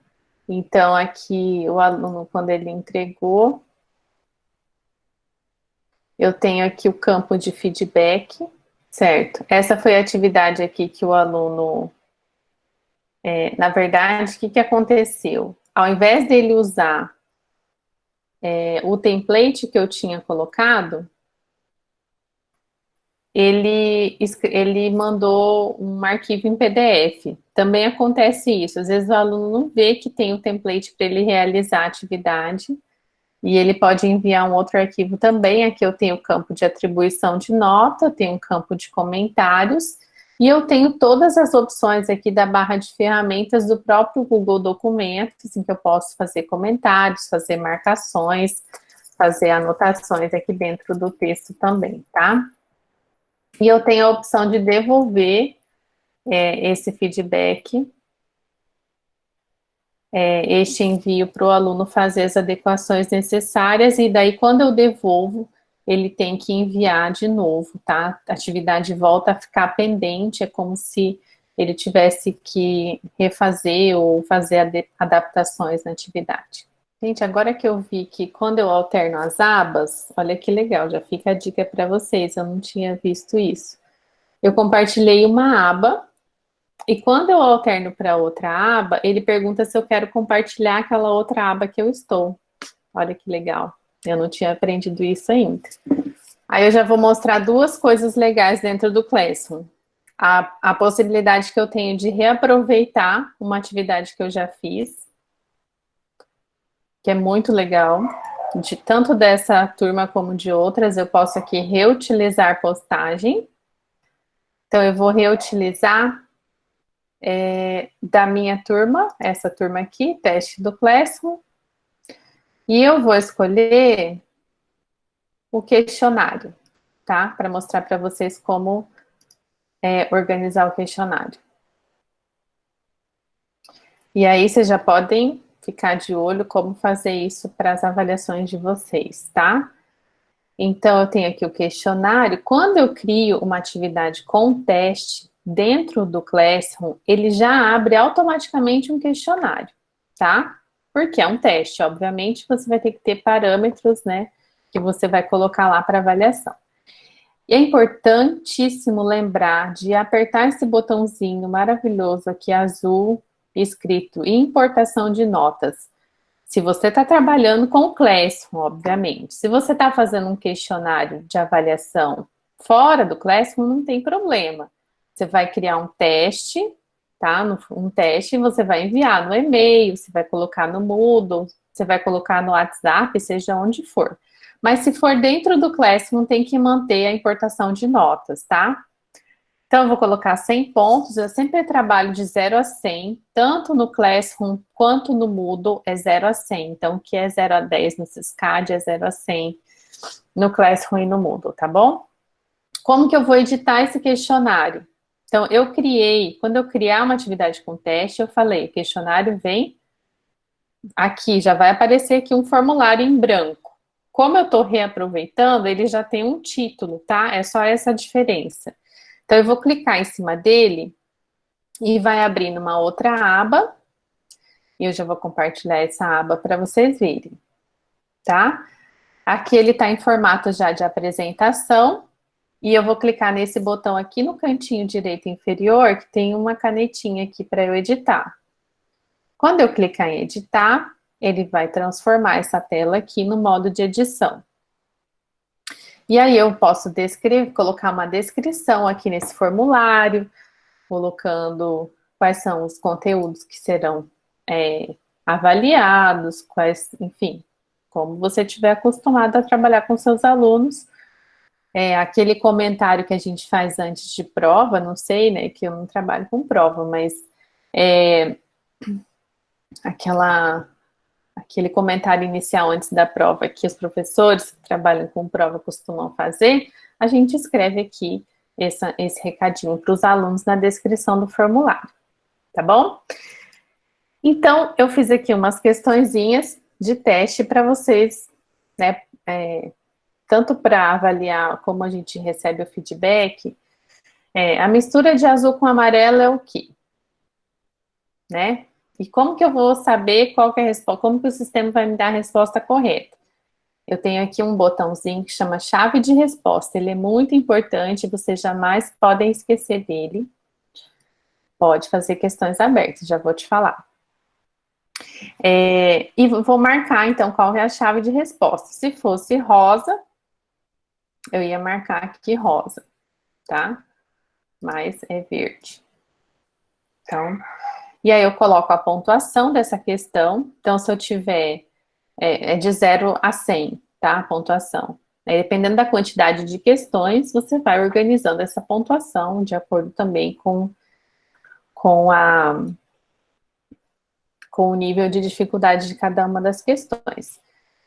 Speaker 1: Então aqui o aluno, quando ele entregou, eu tenho aqui o campo de feedback, certo? Essa foi a atividade aqui que o aluno... É, na verdade, o que, que aconteceu? Ao invés dele usar é, o template que eu tinha colocado, ele, ele mandou um arquivo em PDF. Também acontece isso, às vezes o aluno não vê que tem o template para ele realizar a atividade, e ele pode enviar um outro arquivo também. Aqui eu tenho o campo de atribuição de nota, tenho um campo de comentários, e eu tenho todas as opções aqui da barra de ferramentas do próprio Google Documentos, em que eu posso fazer comentários, fazer marcações, fazer anotações aqui dentro do texto também, tá? E eu tenho a opção de devolver é, esse feedback é, este envio para o aluno fazer as adequações necessárias, e daí quando eu devolvo, ele tem que enviar de novo, tá? A atividade volta a ficar pendente, é como se ele tivesse que refazer ou fazer adaptações na atividade. Gente, agora que eu vi que quando eu alterno as abas, olha que legal, já fica a dica para vocês, eu não tinha visto isso. Eu compartilhei uma aba e quando eu alterno para outra aba, ele pergunta se eu quero compartilhar aquela outra aba que eu estou. Olha que legal. Eu não tinha aprendido isso ainda. Aí eu já vou mostrar duas coisas legais dentro do Classroom. A, a possibilidade que eu tenho de reaproveitar uma atividade que eu já fiz, que é muito legal, de tanto dessa turma como de outras, eu posso aqui reutilizar postagem. Então, eu vou reutilizar é, da minha turma, essa turma aqui, teste do Classroom, e eu vou escolher o questionário, tá? Para mostrar para vocês como é, organizar o questionário. E aí vocês já podem ficar de olho como fazer isso para as avaliações de vocês, tá? Então, eu tenho aqui o questionário. Quando eu crio uma atividade com teste, dentro do Classroom, ele já abre automaticamente um questionário, tá? Porque é um teste, obviamente, você vai ter que ter parâmetros, né, que você vai colocar lá para avaliação. E é importantíssimo lembrar de apertar esse botãozinho maravilhoso aqui, azul, escrito importação de notas. Se você está trabalhando com o Classroom, obviamente. Se você está fazendo um questionário de avaliação fora do Classroom, não tem problema. Você vai criar um teste, tá? Um teste você vai enviar no e-mail, você vai colocar no Moodle, você vai colocar no WhatsApp, seja onde for. Mas se for dentro do Classroom, tem que manter a importação de notas, tá? Então, eu vou colocar 100 pontos, eu sempre trabalho de 0 a 100, tanto no Classroom quanto no Moodle é 0 a 100. Então, o que é 0 a 10 no Ciscad é 0 a 100 no Classroom e no Moodle, tá bom? Como que eu vou editar esse questionário? Então, eu criei, quando eu criar uma atividade com teste, eu falei, questionário vem aqui, já vai aparecer aqui um formulário em branco. Como eu estou reaproveitando, ele já tem um título, tá? É só essa diferença. Então, eu vou clicar em cima dele e vai abrir numa outra aba. Eu já vou compartilhar essa aba para vocês verem, tá? Aqui ele está em formato já de apresentação, e eu vou clicar nesse botão aqui no cantinho direito inferior, que tem uma canetinha aqui para eu editar. Quando eu clicar em editar, ele vai transformar essa tela aqui no modo de edição. E aí eu posso descrever, colocar uma descrição aqui nesse formulário, colocando quais são os conteúdos que serão é, avaliados, quais, enfim, como você estiver acostumado a trabalhar com seus alunos. É, aquele comentário que a gente faz antes de prova, não sei, né, que eu não trabalho com prova, mas é, aquela aquele comentário inicial antes da prova que os professores que trabalham com prova costumam fazer, a gente escreve aqui essa, esse recadinho para os alunos na descrição do formulário, tá bom? Então, eu fiz aqui umas questõezinhas de teste para vocês, né, é, tanto para avaliar como a gente recebe o feedback, é, a mistura de azul com amarelo é o quê? Né? E como que eu vou saber qual que é a resposta, como que o sistema vai me dar a resposta correta? Eu tenho aqui um botãozinho que chama chave de resposta. Ele é muito importante, vocês jamais podem esquecer dele. Pode fazer questões abertas, já vou te falar. É, e vou marcar, então, qual é a chave de resposta. Se fosse rosa, eu ia marcar aqui rosa, tá? Mas é verde. Então, e aí eu coloco a pontuação dessa questão. Então, se eu tiver é, é de 0 a 100, tá? A pontuação. Aí, dependendo da quantidade de questões, você vai organizando essa pontuação de acordo também com, com, a, com o nível de dificuldade de cada uma das questões.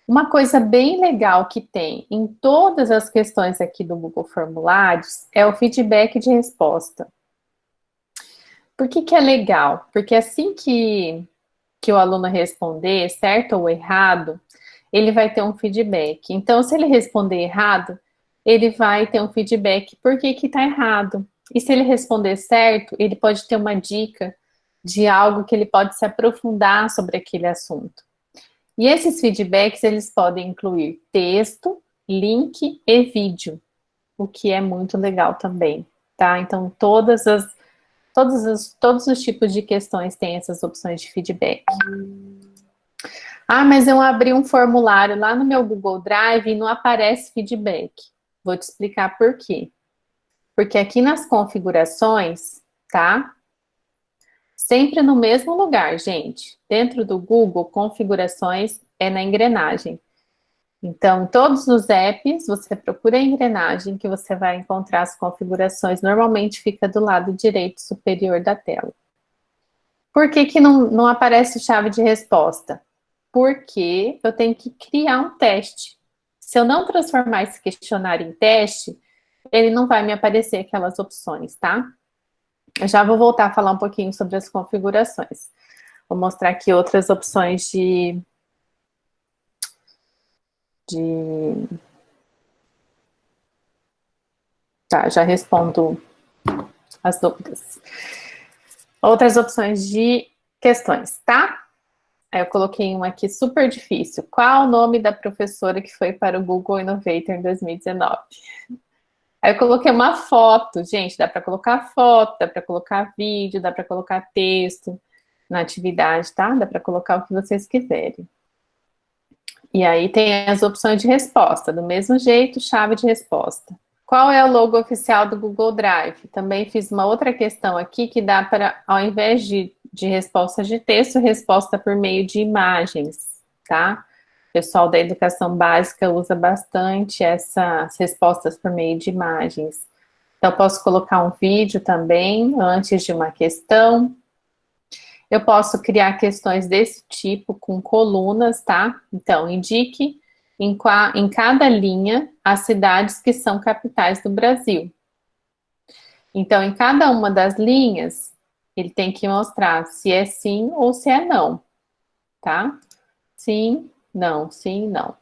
Speaker 1: Uma coisa bem legal que tem em todas as questões aqui do Google Formulários é o feedback de resposta. Por que, que é legal? Porque assim que, que o aluno responder, certo ou errado, ele vai ter um feedback. Então, se ele responder errado, ele vai ter um feedback por que que tá errado. E se ele responder certo, ele pode ter uma dica de algo que ele pode se aprofundar sobre aquele assunto. E esses feedbacks, eles podem incluir texto, link e vídeo, o que é muito legal também, tá? Então, todas as Todos os, todos os tipos de questões têm essas opções de feedback. Ah, mas eu abri um formulário lá no meu Google Drive e não aparece feedback. Vou te explicar por quê. Porque aqui nas configurações, tá? Sempre no mesmo lugar, gente. Dentro do Google, configurações é na engrenagem. Então, todos os apps, você procura a engrenagem que você vai encontrar as configurações. Normalmente fica do lado direito superior da tela. Por que, que não, não aparece chave de resposta? Porque eu tenho que criar um teste. Se eu não transformar esse questionário em teste, ele não vai me aparecer aquelas opções, tá? Eu já vou voltar a falar um pouquinho sobre as configurações. Vou mostrar aqui outras opções de de... Tá, já respondo as dúvidas. Outras opções de questões, tá? Aí eu coloquei uma aqui super difícil. Qual o nome da professora que foi para o Google Innovator em 2019? Aí eu coloquei uma foto, gente, dá para colocar foto, dá para colocar vídeo, dá para colocar texto na atividade, tá? Dá para colocar o que vocês quiserem. E aí tem as opções de resposta, do mesmo jeito, chave de resposta. Qual é o logo oficial do Google Drive? Também fiz uma outra questão aqui que dá para, ao invés de, de resposta de texto, resposta por meio de imagens, tá? O pessoal da educação básica usa bastante essas respostas por meio de imagens. Então, posso colocar um vídeo também antes de uma questão, eu posso criar questões desse tipo com colunas, tá? Então, indique em, em cada linha as cidades que são capitais do Brasil. Então, em cada uma das linhas, ele tem que mostrar se é sim ou se é não, tá? Sim, não, sim, não.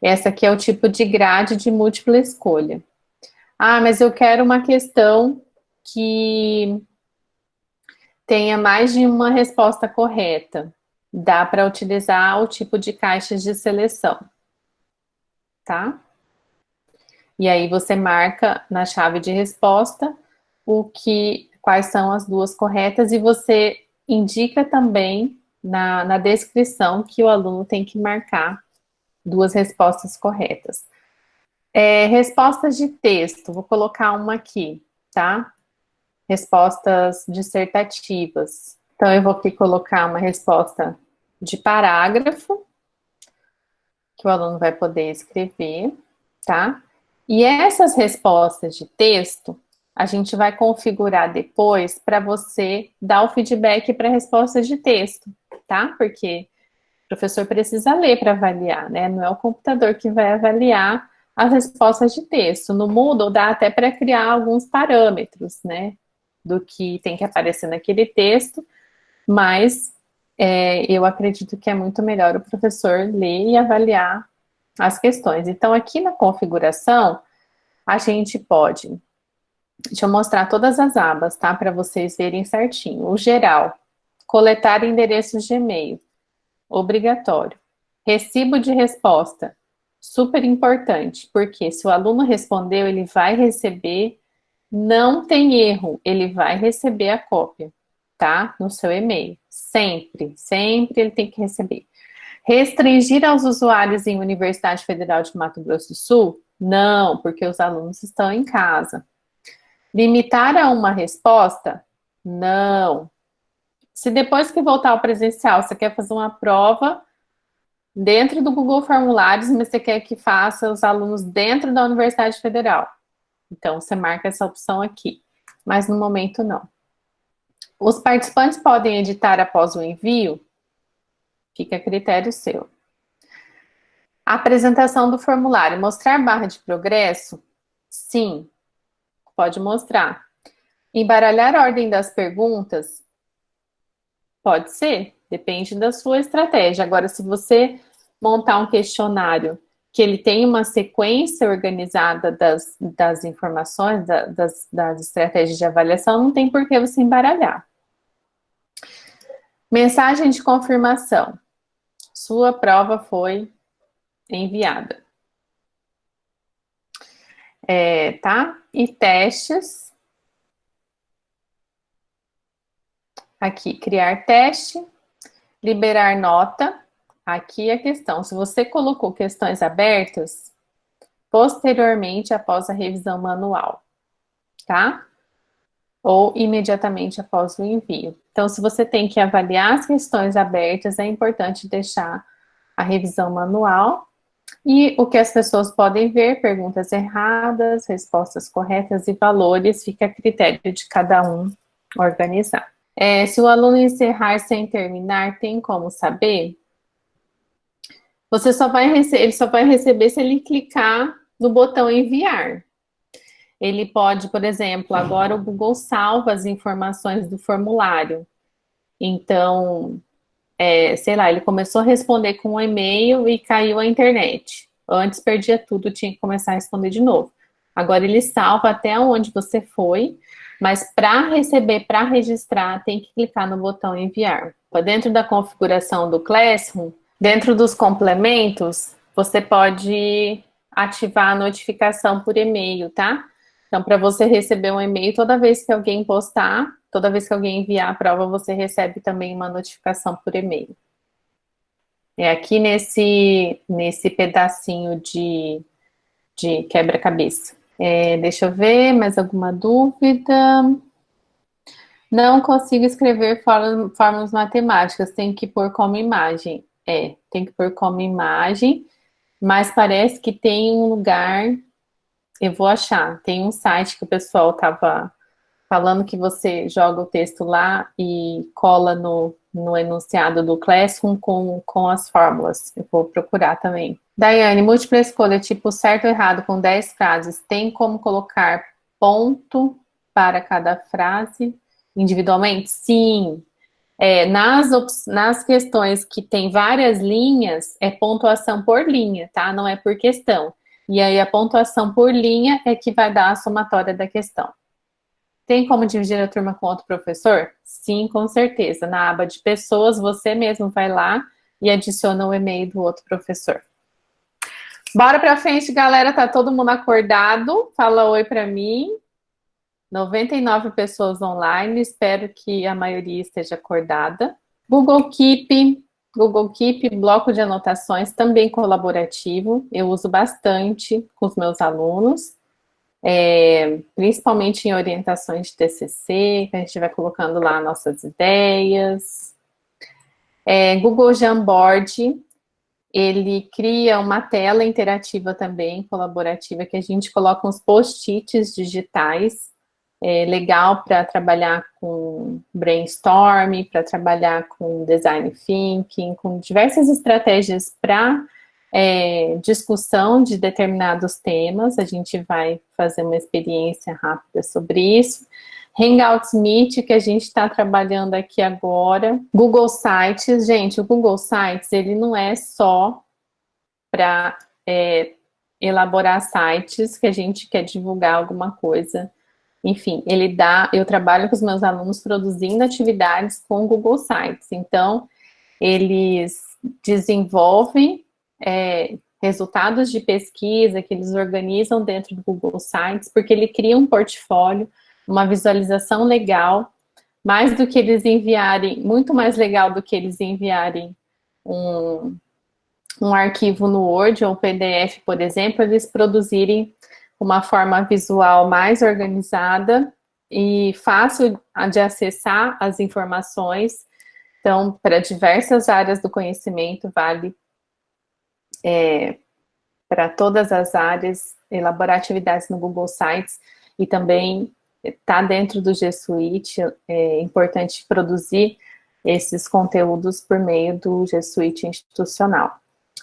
Speaker 1: Essa aqui é o tipo de grade de múltipla escolha. Ah, mas eu quero uma questão que tenha mais de uma resposta correta. Dá para utilizar o tipo de caixas de seleção. tá? E aí você marca na chave de resposta o que, quais são as duas corretas e você indica também na, na descrição que o aluno tem que marcar duas respostas corretas. É, respostas de texto, vou colocar uma aqui, tá? Respostas dissertativas. Então, eu vou aqui colocar uma resposta de parágrafo, que o aluno vai poder escrever, tá? E essas respostas de texto, a gente vai configurar depois para você dar o feedback para respostas de texto, tá? Porque o professor precisa ler para avaliar, né? Não é o computador que vai avaliar as respostas de texto. No Moodle dá até para criar alguns parâmetros, né? Do que tem que aparecer naquele texto, mas é, eu acredito que é muito melhor o professor ler e avaliar as questões. Então, aqui na configuração, a gente pode... Deixa eu mostrar todas as abas, tá? Para vocês verem certinho. O geral, coletar endereços de e-mail, obrigatório. Recibo de resposta, super importante, porque se o aluno respondeu, ele vai receber, não tem erro, ele vai receber a cópia, tá? No seu e-mail, sempre, sempre ele tem que receber. Restringir aos usuários em Universidade Federal de Mato Grosso do Sul? Não, porque os alunos estão em casa. Limitar a uma resposta? Não. Se depois que voltar ao presencial, você quer fazer uma prova dentro do Google Formulários, mas você quer que faça os alunos dentro da Universidade Federal. Então, você marca essa opção aqui. Mas no momento, não. Os participantes podem editar após o envio? Fica a critério seu. Apresentação do formulário. Mostrar barra de progresso? Sim, pode mostrar. Embaralhar a ordem das perguntas? Pode ser, depende da sua estratégia. Agora, se você montar um questionário que ele tem uma sequência organizada das, das informações, da, das, das estratégias de avaliação, não tem por que você embaralhar. Mensagem de confirmação. Sua prova foi enviada. É, tá? E testes. Aqui, criar teste, liberar nota. Aqui a questão, se você colocou questões abertas, posteriormente após a revisão manual, tá? Ou imediatamente após o envio. Então, se você tem que avaliar as questões abertas, é importante deixar a revisão manual e o que as pessoas podem ver, perguntas erradas, respostas corretas e valores, fica a critério de cada um organizar. É, se o aluno encerrar sem terminar, tem como saber? Você só vai ele só vai receber se ele clicar no botão enviar. Ele pode, por exemplo, agora o Google salva as informações do formulário. Então, é, sei lá, ele começou a responder com um e-mail e caiu a internet. Antes perdia tudo, tinha que começar a responder de novo. Agora ele salva até onde você foi, mas para receber, para registrar, tem que clicar no botão enviar. Dentro da configuração do Classroom, dentro dos complementos, você pode ativar a notificação por e-mail, tá? Então, para você receber um e-mail, toda vez que alguém postar, toda vez que alguém enviar a prova, você recebe também uma notificação por e-mail. É aqui nesse, nesse pedacinho de, de quebra-cabeça. É, deixa eu ver, mais alguma dúvida? Não consigo escrever fórmulas matemáticas, tem que pôr como imagem. É, tem que pôr como imagem, mas parece que tem um lugar, eu vou achar, tem um site que o pessoal estava falando que você joga o texto lá e cola no, no enunciado do Classroom com, com as fórmulas. Eu vou procurar também. Daiane, múltipla escolha, tipo certo ou errado, com 10 frases, tem como colocar ponto para cada frase individualmente? Sim. É, nas, nas questões que tem várias linhas, é pontuação por linha, tá? Não é por questão. E aí a pontuação por linha é que vai dar a somatória da questão. Tem como dividir a turma com outro professor? Sim, com certeza. Na aba de pessoas, você mesmo vai lá e adiciona o e-mail do outro professor. Bora pra frente, galera. Tá todo mundo acordado? Fala oi pra mim. 99 pessoas online. Espero que a maioria esteja acordada. Google Keep, Google Keep, bloco de anotações, também colaborativo. Eu uso bastante com os meus alunos. É, principalmente em orientações de TCC, que a gente vai colocando lá nossas ideias. É, Google Jamboard, ele cria uma tela interativa também, colaborativa, que a gente coloca uns post-its digitais, é legal para trabalhar com brainstorming, para trabalhar com design thinking, com diversas estratégias para é, discussão de determinados temas, a gente vai fazer uma experiência rápida sobre isso. Hangouts Meet, que a gente está trabalhando aqui agora. Google Sites, gente, o Google Sites, ele não é só para é, elaborar sites que a gente quer divulgar alguma coisa. Enfim, ele dá, eu trabalho com os meus alunos produzindo atividades com Google Sites. Então, eles desenvolvem é, resultados de pesquisa que eles organizam dentro do Google Sites, porque ele cria um portfólio uma visualização legal, mais do que eles enviarem, muito mais legal do que eles enviarem um, um arquivo no Word ou PDF, por exemplo, eles produzirem uma forma visual mais organizada e fácil de acessar as informações. Então, para diversas áreas do conhecimento, vale é, para todas as áreas, elaborar atividades no Google Sites e também está dentro do G Suite, é importante produzir esses conteúdos por meio do G Suite institucional.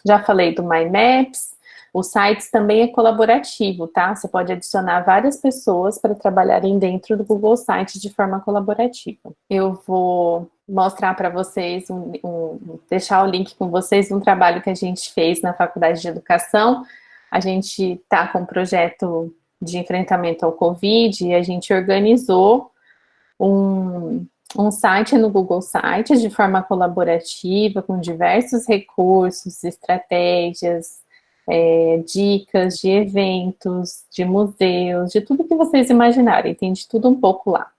Speaker 1: Já falei do My Maps, o sites também é colaborativo, tá? Você pode adicionar várias pessoas para trabalharem dentro do Google Sites de forma colaborativa. Eu vou mostrar para vocês, um, um, deixar o link com vocês um trabalho que a gente fez na Faculdade de Educação. A gente está com um projeto de enfrentamento ao Covid, e a gente organizou um, um site no Google Sites de forma colaborativa, com diversos recursos, estratégias, é, dicas de eventos, de museus, de tudo que vocês imaginarem, tem de tudo um pouco lá.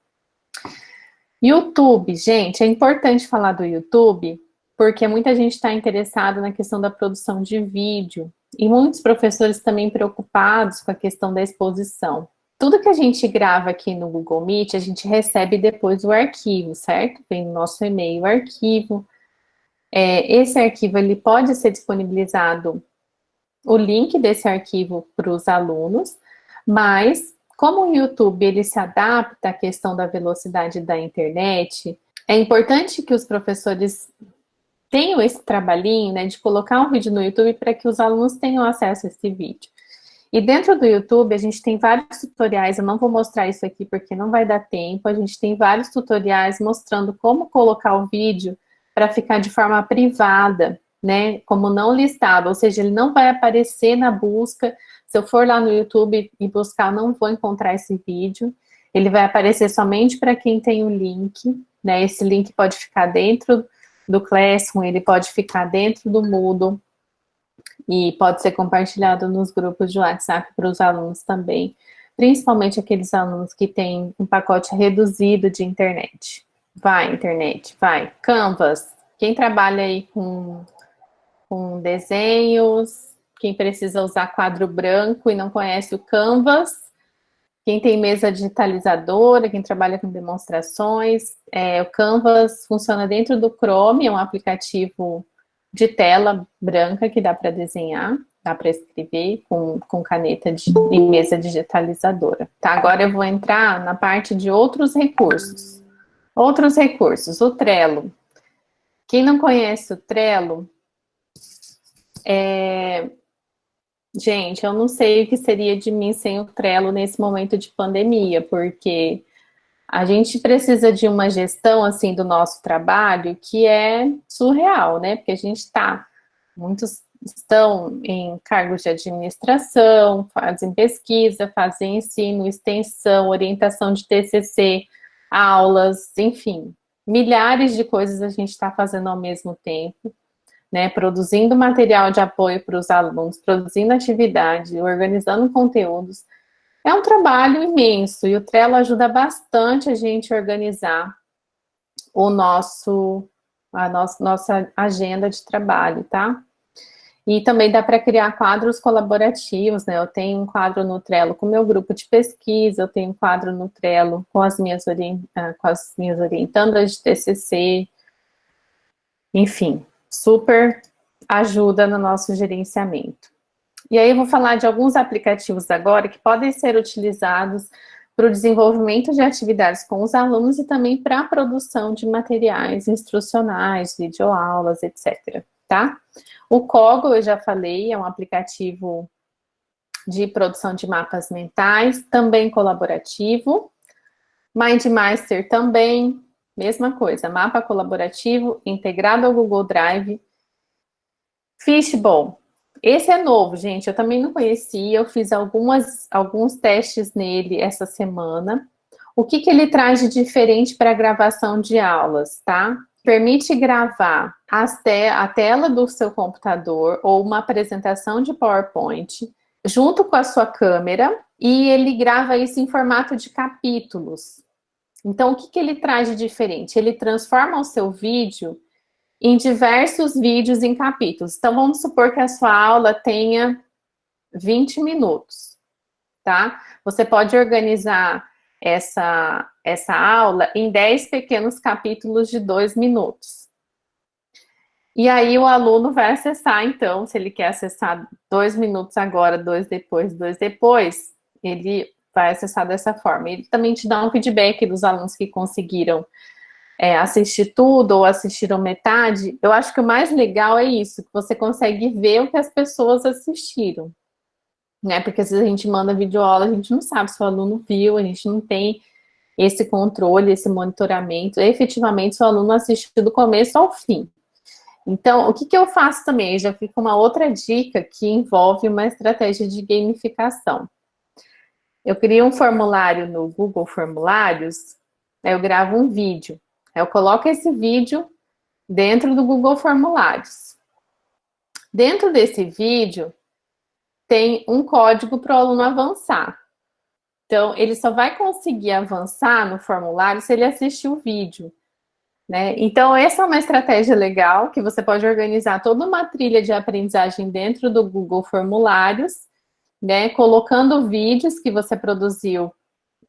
Speaker 1: YouTube, gente, é importante falar do YouTube, porque muita gente está interessada na questão da produção de vídeo, e muitos professores também preocupados com a questão da exposição. Tudo que a gente grava aqui no Google Meet, a gente recebe depois o arquivo, certo? Vem no nosso e-mail o arquivo. É, esse arquivo, ele pode ser disponibilizado, o link desse arquivo para os alunos, mas como o YouTube ele se adapta à questão da velocidade da internet, é importante que os professores tenho esse trabalhinho, né, de colocar um vídeo no YouTube para que os alunos tenham acesso a esse vídeo. E dentro do YouTube, a gente tem vários tutoriais, eu não vou mostrar isso aqui porque não vai dar tempo, a gente tem vários tutoriais mostrando como colocar o vídeo para ficar de forma privada, né, como não listado, ou seja, ele não vai aparecer na busca, se eu for lá no YouTube e buscar, não vou encontrar esse vídeo, ele vai aparecer somente para quem tem o link, né, esse link pode ficar dentro do Classroom, ele pode ficar dentro do Moodle e pode ser compartilhado nos grupos de WhatsApp para os alunos também, principalmente aqueles alunos que têm um pacote reduzido de internet. Vai, internet, vai. Canvas, quem trabalha aí com, com desenhos, quem precisa usar quadro branco e não conhece o Canvas, quem tem mesa digitalizadora, quem trabalha com demonstrações, é, o Canvas funciona dentro do Chrome, é um aplicativo de tela branca que dá para desenhar, dá para escrever com, com caneta de, e mesa digitalizadora. Tá, agora eu vou entrar na parte de outros recursos. Outros recursos, o Trello. Quem não conhece o Trello, é, Gente, eu não sei o que seria de mim sem o Trello nesse momento de pandemia, porque a gente precisa de uma gestão, assim, do nosso trabalho que é surreal, né? Porque a gente está, muitos estão em cargos de administração, fazem pesquisa, fazem ensino, extensão, orientação de TCC, aulas, enfim, milhares de coisas a gente está fazendo ao mesmo tempo né, produzindo material de apoio para os alunos, produzindo atividade, organizando conteúdos, é um trabalho imenso e o Trello ajuda bastante a gente organizar o nosso, a nossa, nossa agenda de trabalho, tá? E também dá para criar quadros colaborativos, né? Eu tenho um quadro no Trello com meu grupo de pesquisa, eu tenho um quadro no Trello com as minhas, ah, com as minhas orientandas de TCC, enfim, super ajuda no nosso gerenciamento. E aí eu vou falar de alguns aplicativos agora que podem ser utilizados para o desenvolvimento de atividades com os alunos e também para a produção de materiais instrucionais, videoaulas, etc. Tá? O Kogo, eu já falei, é um aplicativo de produção de mapas mentais, também colaborativo. MindMaster também, mesma coisa, mapa colaborativo integrado ao Google Drive. Fishbowl, esse é novo, gente, eu também não conhecia, eu fiz algumas, alguns testes nele essa semana. O que, que ele traz de diferente para a gravação de aulas, tá? Permite gravar te a tela do seu computador ou uma apresentação de PowerPoint junto com a sua câmera e ele grava isso em formato de capítulos. Então, o que, que ele traz de diferente? Ele transforma o seu vídeo em diversos vídeos em capítulos. Então, vamos supor que a sua aula tenha 20 minutos, tá? Você pode organizar essa, essa aula em 10 pequenos capítulos de 2 minutos. E aí o aluno vai acessar, então, se ele quer acessar dois minutos agora, dois depois, dois depois, ele vai acessar dessa forma. Ele também te dá um feedback dos alunos que conseguiram é, assistir tudo ou assistiram metade, eu acho que o mais legal é isso, que você consegue ver o que as pessoas assistiram. Né? Porque se a gente manda videoaula, a gente não sabe se o aluno viu, a gente não tem esse controle, esse monitoramento, efetivamente se o aluno assistiu do começo ao fim. Então, o que, que eu faço também? Já fica uma outra dica que envolve uma estratégia de gamificação. Eu criei um formulário no Google Formulários, eu gravo um vídeo. Eu coloco esse vídeo dentro do Google Formulários. Dentro desse vídeo, tem um código para o aluno avançar. Então, ele só vai conseguir avançar no formulário se ele assistir o vídeo. Né? Então, essa é uma estratégia legal, que você pode organizar toda uma trilha de aprendizagem dentro do Google Formulários, né? colocando vídeos que você produziu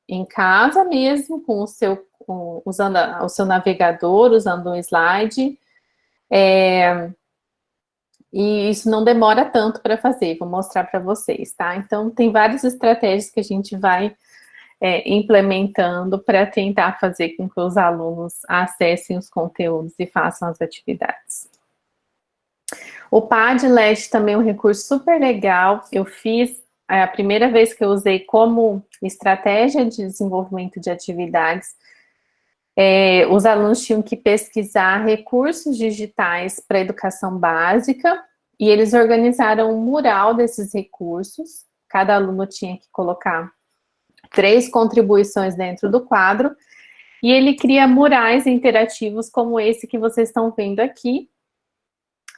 Speaker 1: em casa mesmo, com o seu usando o seu navegador, usando um slide. É, e isso não demora tanto para fazer, vou mostrar para vocês, tá? Então, tem várias estratégias que a gente vai é, implementando para tentar fazer com que os alunos acessem os conteúdos e façam as atividades. O Padlet também é um recurso super legal, eu fiz a primeira vez que eu usei como estratégia de desenvolvimento de atividades, é, os alunos tinham que pesquisar recursos digitais para educação básica e eles organizaram um mural desses recursos. Cada aluno tinha que colocar três contribuições dentro do quadro e ele cria murais interativos como esse que vocês estão vendo aqui.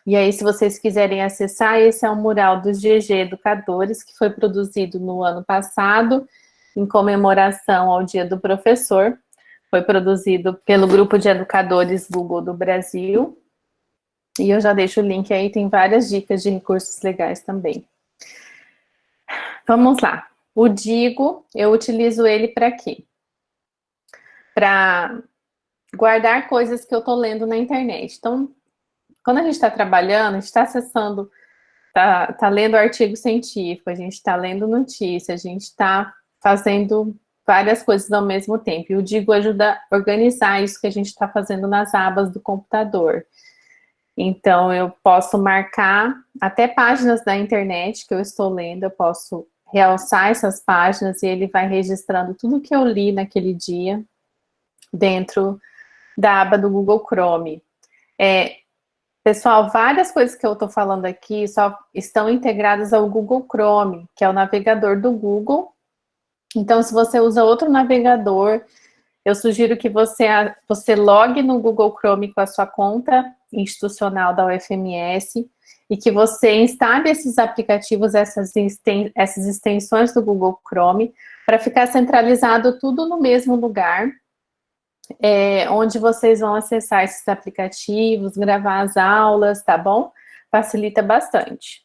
Speaker 1: E aí, se vocês quiserem acessar, esse é um mural dos GG Educadores, que foi produzido no ano passado, em comemoração ao Dia do Professor. Foi produzido pelo Grupo de Educadores Google do Brasil. E eu já deixo o link aí, tem várias dicas de recursos legais também. Vamos lá. O Digo, eu utilizo ele para quê? Para guardar coisas que eu estou lendo na internet. Então, quando a gente está trabalhando, a gente está acessando, está tá lendo artigo científico, a gente está lendo notícia, a gente está fazendo várias coisas ao mesmo tempo. E o Digo ajuda a organizar isso que a gente está fazendo nas abas do computador. Então, eu posso marcar até páginas da internet que eu estou lendo, eu posso realçar essas páginas e ele vai registrando tudo que eu li naquele dia dentro da aba do Google Chrome. É, pessoal, várias coisas que eu estou falando aqui só estão integradas ao Google Chrome, que é o navegador do Google, então, se você usa outro navegador, eu sugiro que você, você logue no Google Chrome com a sua conta institucional da UFMS e que você instale esses aplicativos, essas, essas extensões do Google Chrome, para ficar centralizado tudo no mesmo lugar, é, onde vocês vão acessar esses aplicativos, gravar as aulas, tá bom? Facilita bastante.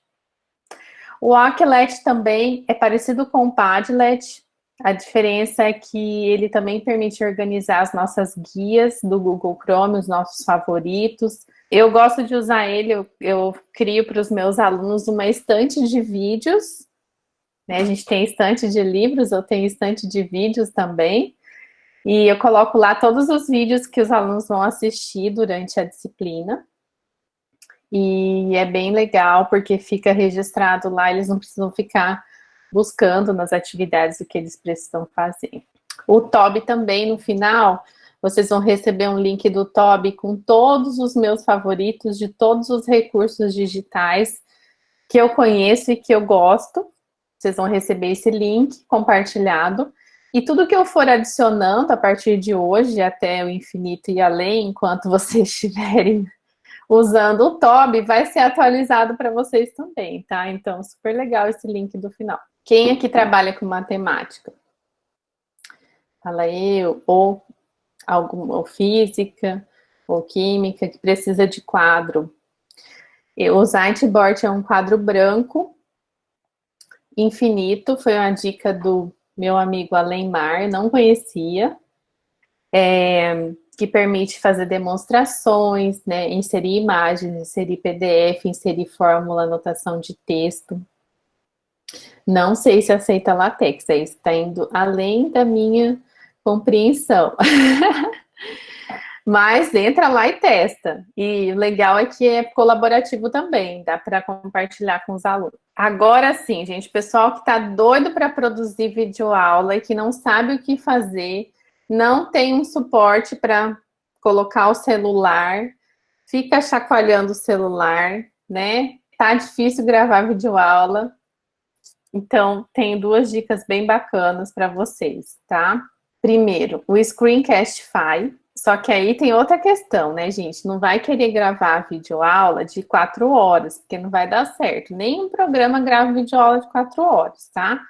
Speaker 1: O Aquelet também é parecido com o Padlet, a diferença é que ele também permite organizar as nossas guias do Google Chrome, os nossos favoritos. Eu gosto de usar ele, eu, eu crio para os meus alunos uma estante de vídeos. Né? A gente tem estante de livros, eu tenho estante de vídeos também. E eu coloco lá todos os vídeos que os alunos vão assistir durante a disciplina. E é bem legal, porque fica registrado lá, eles não precisam ficar buscando nas atividades o que eles precisam fazer. O TOB também, no final, vocês vão receber um link do TOB com todos os meus favoritos de todos os recursos digitais que eu conheço e que eu gosto. Vocês vão receber esse link compartilhado. E tudo que eu for adicionando a partir de hoje até o infinito e além, enquanto vocês estiverem usando o TOB, vai ser atualizado para vocês também, tá? Então, super legal esse link do final. Quem aqui trabalha com matemática? Fala eu, ou, algum, ou física, ou química, que precisa de quadro. O Zightboard é um quadro branco, infinito, foi uma dica do meu amigo Alemar, não conhecia, é, que permite fazer demonstrações, né, inserir imagens, inserir PDF, inserir fórmula, anotação de texto. Não sei se aceita latex, aí está indo além da minha compreensão. Mas entra lá e testa. E o legal é que é colaborativo também, dá para compartilhar com os alunos. Agora sim, gente, pessoal que está doido para produzir videoaula e que não sabe o que fazer, não tem um suporte para colocar o celular, fica chacoalhando o celular, né? Tá difícil gravar videoaula, então, tenho duas dicas bem bacanas para vocês, tá? Primeiro, o Screencastify, só que aí tem outra questão, né, gente? Não vai querer gravar videoaula de quatro horas, porque não vai dar certo. Nenhum programa grava videoaula de quatro horas, tá?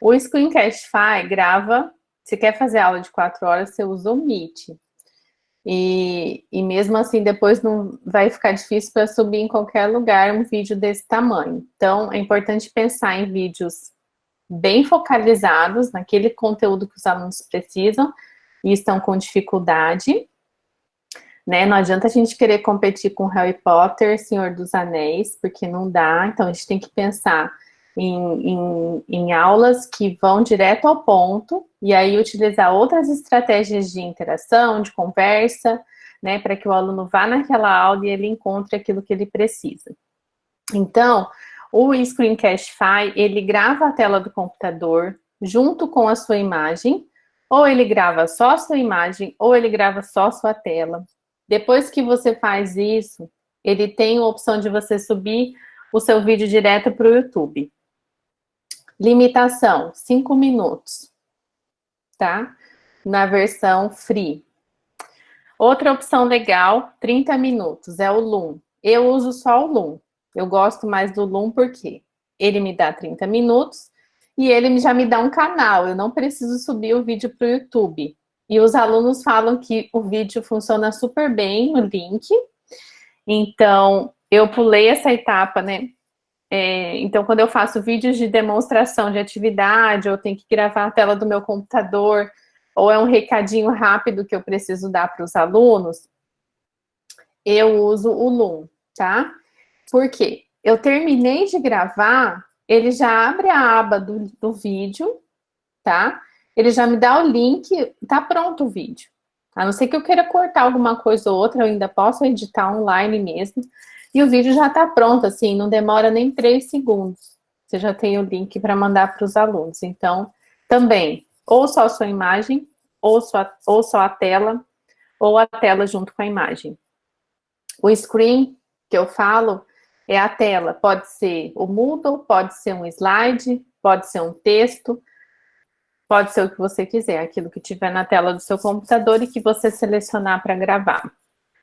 Speaker 1: O Screencastify grava, se quer fazer aula de quatro horas, você usa o Meet. E, e mesmo assim, depois não vai ficar difícil para subir em qualquer lugar um vídeo desse tamanho. Então, é importante pensar em vídeos bem focalizados naquele conteúdo que os alunos precisam e estão com dificuldade. Né? Não adianta a gente querer competir com Harry Potter, Senhor dos Anéis, porque não dá. Então, a gente tem que pensar em, em, em, aulas que vão direto ao ponto, e aí utilizar outras estratégias de interação, de conversa, né, para que o aluno vá naquela aula e ele encontre aquilo que ele precisa. Então, o Screencastify, ele grava a tela do computador junto com a sua imagem, ou ele grava só a sua imagem, ou ele grava só a sua tela. Depois que você faz isso, ele tem a opção de você subir o seu vídeo direto para o YouTube. Limitação, 5 minutos, tá? Na versão free. Outra opção legal, 30 minutos, é o Loom. Eu uso só o Loom. Eu gosto mais do Loom porque ele me dá 30 minutos e ele já me dá um canal. Eu não preciso subir o vídeo para o YouTube. E os alunos falam que o vídeo funciona super bem, o link. Então, eu pulei essa etapa, né? É, então, quando eu faço vídeos de demonstração de atividade, ou tenho que gravar a tela do meu computador, ou é um recadinho rápido que eu preciso dar para os alunos, eu uso o Loom, tá? Por quê? Eu terminei de gravar, ele já abre a aba do, do vídeo, tá? Ele já me dá o link, tá pronto o vídeo. A não ser que eu queira cortar alguma coisa ou outra, eu ainda posso editar online mesmo. E o vídeo já está pronto, assim, não demora nem três segundos. Você já tem o link para mandar para os alunos. Então, também, ou só a sua imagem, ou só, ou só a tela, ou a tela junto com a imagem. O screen que eu falo é a tela. Pode ser o Moodle, pode ser um slide, pode ser um texto, pode ser o que você quiser, aquilo que tiver na tela do seu computador e que você selecionar para gravar.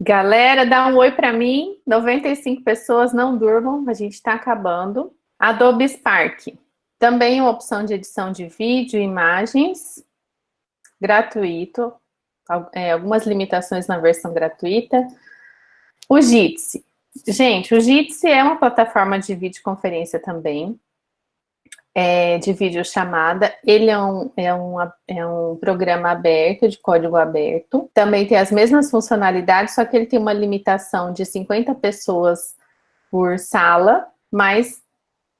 Speaker 1: Galera, dá um oi para mim. 95 pessoas, não durmam, a gente está acabando. Adobe Spark. Também uma opção de edição de vídeo imagens. Gratuito. É, algumas limitações na versão gratuita. O Jitsi. Gente, o Jitsi é uma plataforma de videoconferência também é, de videochamada. Ele é um, é, um, é um programa aberto, de código aberto. Também tem as mesmas funcionalidades, só que ele tem uma limitação de 50 pessoas por sala, mas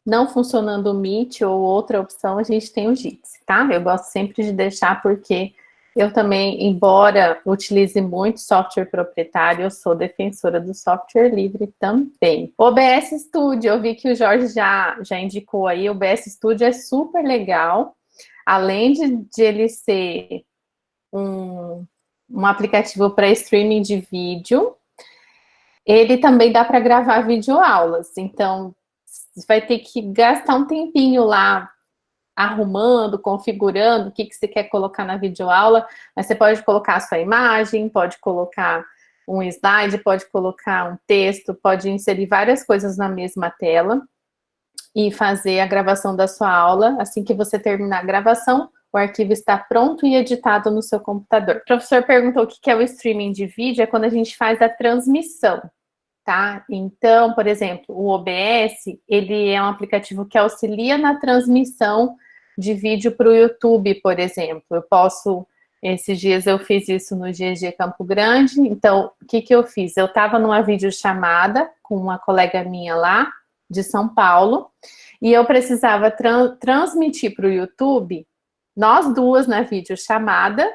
Speaker 1: não funcionando o Meet ou outra opção, a gente tem o Jitsi, tá? Eu gosto sempre de deixar porque eu também, embora utilize muito software proprietário, eu sou defensora do software livre também. OBS Studio, eu vi que o Jorge já, já indicou aí, o OBS Studio é super legal. Além de, de ele ser um, um aplicativo para streaming de vídeo, ele também dá para gravar videoaulas. Então, vai ter que gastar um tempinho lá arrumando, configurando o que, que você quer colocar na videoaula, mas você pode colocar a sua imagem, pode colocar um slide, pode colocar um texto, pode inserir várias coisas na mesma tela e fazer a gravação da sua aula. Assim que você terminar a gravação, o arquivo está pronto e editado no seu computador. O professor perguntou o que é o streaming de vídeo, é quando a gente faz a transmissão, tá? Então, por exemplo, o OBS, ele é um aplicativo que auxilia na transmissão de vídeo para o YouTube, por exemplo. Eu posso, esses dias eu fiz isso no GG Campo Grande, então o que, que eu fiz? Eu estava numa videochamada com uma colega minha lá, de São Paulo, e eu precisava tra transmitir para o YouTube, nós duas na videochamada,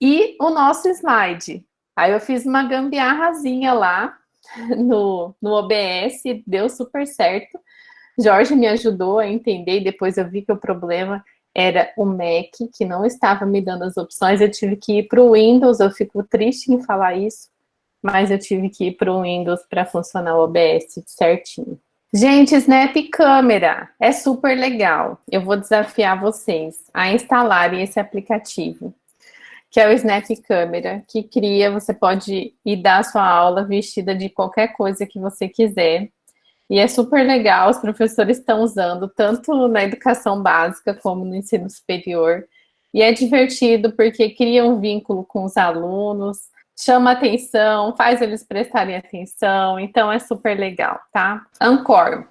Speaker 1: e o nosso slide. Aí eu fiz uma gambiarrazinha lá no, no OBS, deu super certo. Jorge me ajudou a entender e depois eu vi que o problema era o Mac, que não estava me dando as opções, eu tive que ir para o Windows, eu fico triste em falar isso, mas eu tive que ir para o Windows para funcionar o OBS certinho. Gente, Snap Câmera é super legal. Eu vou desafiar vocês a instalarem esse aplicativo, que é o Snap Câmera, que cria, você pode ir dar a sua aula vestida de qualquer coisa que você quiser. E é super legal, os professores estão usando tanto na educação básica como no ensino superior. E é divertido porque cria um vínculo com os alunos, chama atenção, faz eles prestarem atenção, então é super legal, tá? Ancor.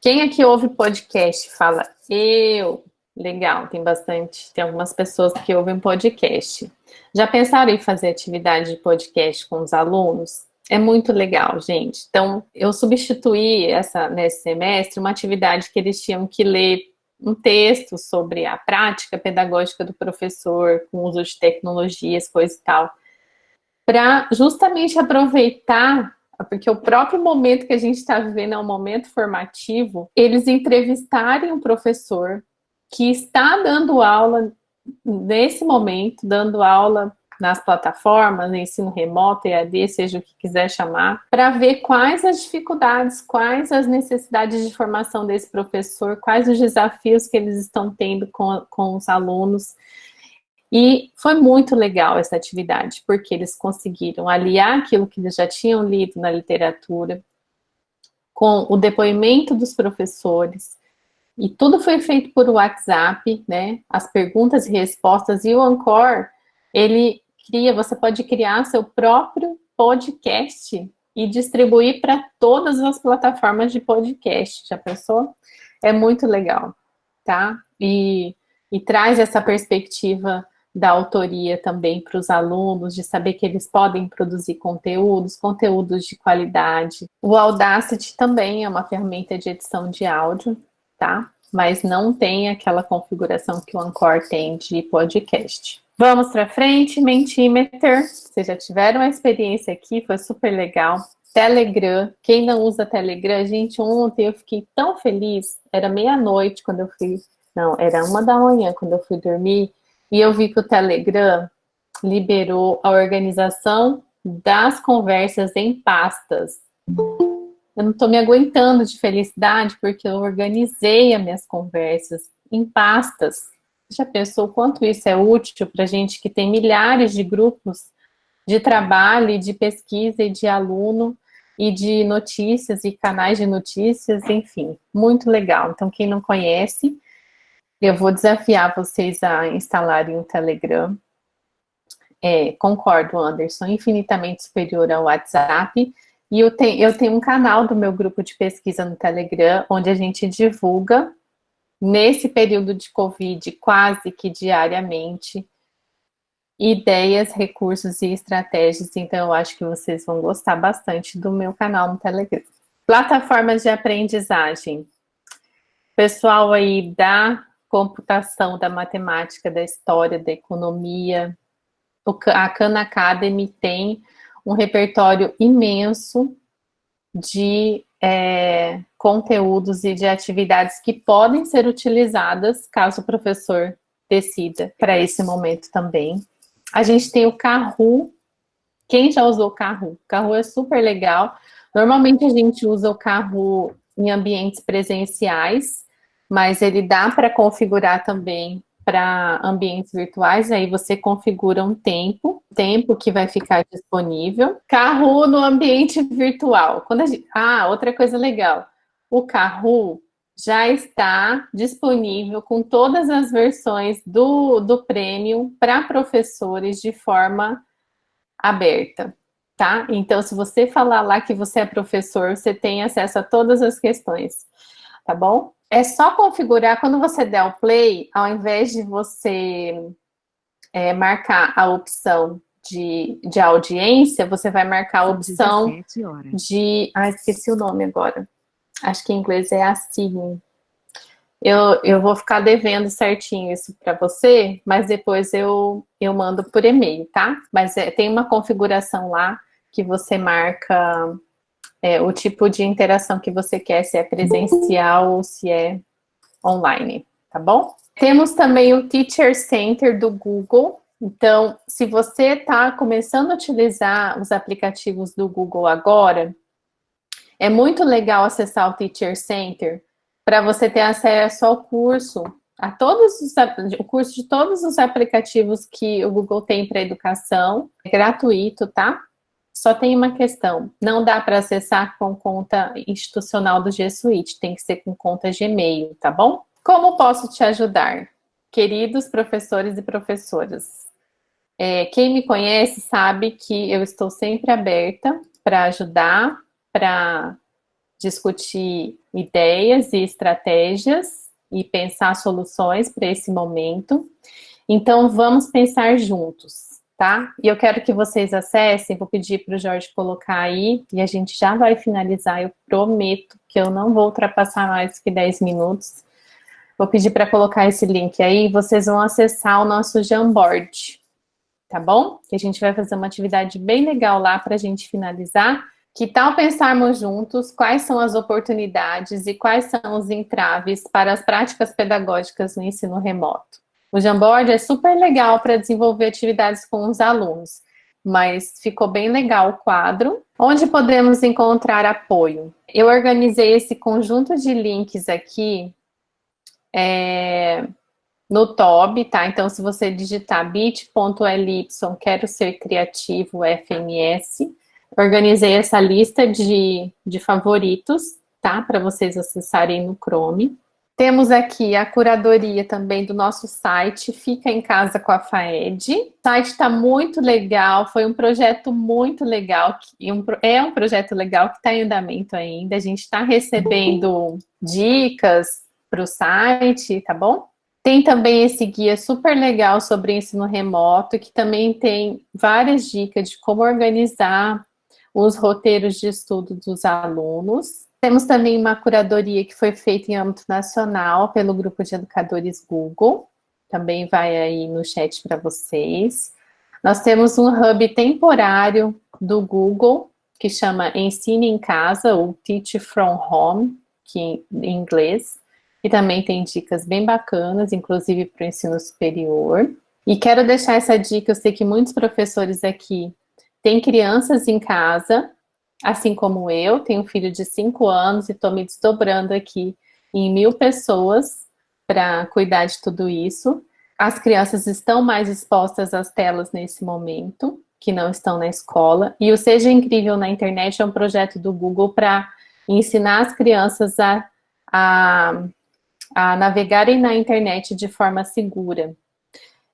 Speaker 1: Quem aqui ouve podcast fala eu? Legal, tem bastante, tem algumas pessoas que ouvem podcast. Já pensaram em fazer atividade de podcast com os alunos? É muito legal, gente. Então, eu substituí essa, nesse semestre uma atividade que eles tinham que ler um texto sobre a prática pedagógica do professor, com uso de tecnologias, coisa e tal, para justamente aproveitar, porque o próprio momento que a gente está vivendo é um momento formativo, eles entrevistarem um professor que está dando aula nesse momento, dando aula nas plataformas, ensino remoto, EAD, seja o que quiser chamar, para ver quais as dificuldades, quais as necessidades de formação desse professor, quais os desafios que eles estão tendo com, com os alunos. E foi muito legal essa atividade, porque eles conseguiram aliar aquilo que eles já tinham lido na literatura, com o depoimento dos professores, e tudo foi feito por WhatsApp, né? As perguntas e respostas, e o Ancor, ele cria, você pode criar seu próprio podcast e distribuir para todas as plataformas de podcast. Já pensou? É muito legal, tá? E, e traz essa perspectiva da autoria também para os alunos, de saber que eles podem produzir conteúdos, conteúdos de qualidade. O Audacity também é uma ferramenta de edição de áudio, tá? Mas não tem aquela configuração que o Anchor tem de podcast. Vamos para frente, Mentimeter. Vocês já tiveram a experiência aqui, foi super legal. Telegram, quem não usa Telegram, gente, ontem eu fiquei tão feliz, era meia-noite quando eu fui, não, era uma da manhã quando eu fui dormir, e eu vi que o Telegram liberou a organização das conversas em pastas. Eu não estou me aguentando de felicidade porque eu organizei as minhas conversas em pastas já pensou quanto isso é útil para gente que tem milhares de grupos de trabalho, de pesquisa e de aluno, e de notícias e canais de notícias, enfim, muito legal. Então, quem não conhece, eu vou desafiar vocês a instalarem o Telegram. É, concordo, Anderson, infinitamente superior ao WhatsApp. E eu tenho, eu tenho um canal do meu grupo de pesquisa no Telegram, onde a gente divulga, nesse período de Covid, quase que diariamente, ideias, recursos e estratégias. Então, eu acho que vocês vão gostar bastante do meu canal no Telegram. Plataformas de aprendizagem. Pessoal aí da computação, da matemática, da história, da economia. A Khan Academy tem um repertório imenso de é, conteúdos e de atividades que podem ser utilizadas caso o professor decida para esse momento também. A gente tem o Kahoot. Quem já usou o Kahoot? O é super legal. Normalmente a gente usa o Kahoot em ambientes presenciais, mas ele dá para configurar também para ambientes virtuais, aí você configura um tempo, tempo que vai ficar disponível. Carro no ambiente virtual. Quando gente... Ah, outra coisa legal. O Carro já está disponível com todas as versões do, do Premium para professores de forma aberta, tá? Então, se você falar lá que você é professor, você tem acesso a todas as questões, tá bom? É só configurar, quando você der o play, ao invés de você é, marcar a opção de, de audiência, você vai marcar a opção de... Ah, esqueci o nome agora. Acho que em inglês é assign. Eu, eu vou ficar devendo certinho isso para você, mas depois eu, eu mando por e-mail, tá? Mas é, tem uma configuração lá que você marca é, o tipo de interação que você quer, se é presencial ou se é online, tá bom? Temos também o Teacher Center do Google. Então, se você está começando a utilizar os aplicativos do Google agora, é muito legal acessar o Teacher Center para você ter acesso ao curso, a todos os, o curso de todos os aplicativos que o Google tem para educação, é gratuito, tá? Só tem uma questão, não dá para acessar com conta institucional do G Suite, tem que ser com conta Gmail, tá bom? Como posso te ajudar? Queridos professores e professoras, é, quem me conhece sabe que eu estou sempre aberta para ajudar, para discutir ideias e estratégias e pensar soluções para esse momento. Então, vamos pensar juntos tá? E eu quero que vocês acessem, vou pedir para o Jorge colocar aí, e a gente já vai finalizar, eu prometo que eu não vou ultrapassar mais que 10 minutos. Vou pedir para colocar esse link aí, vocês vão acessar o nosso Jamboard, tá bom? Que a gente vai fazer uma atividade bem legal lá para a gente finalizar. Que tal pensarmos juntos quais são as oportunidades e quais são os entraves para as práticas pedagógicas no ensino remoto? O Jamboard é super legal para desenvolver atividades com os alunos, mas ficou bem legal o quadro. Onde podemos encontrar apoio? Eu organizei esse conjunto de links aqui é, no TOB, tá? Então, se você digitar bit.ly, quero ser criativo FMS, organizei essa lista de, de favoritos, tá? Para vocês acessarem no Chrome. Temos aqui a curadoria também do nosso site, Fica em Casa com a FAED. O site está muito legal, foi um projeto muito legal, é um projeto legal que está em andamento ainda. A gente está recebendo dicas para o site, tá bom? Tem também esse guia super legal sobre ensino remoto, que também tem várias dicas de como organizar os roteiros de estudo dos alunos. Temos também uma curadoria que foi feita em âmbito nacional pelo grupo de educadores Google, também vai aí no chat para vocês. Nós temos um hub temporário do Google, que chama Ensine em Casa, ou Teach From Home, que em inglês, e também tem dicas bem bacanas, inclusive para o ensino superior. E quero deixar essa dica, eu sei que muitos professores aqui têm crianças em casa, assim como eu, tenho um filho de 5 anos e estou me desdobrando aqui em mil pessoas para cuidar de tudo isso. As crianças estão mais expostas às telas nesse momento. que não estão na escola. E o Seja Incrível na Internet é um projeto do Google para ensinar as crianças a, a, a navegarem na internet de forma segura.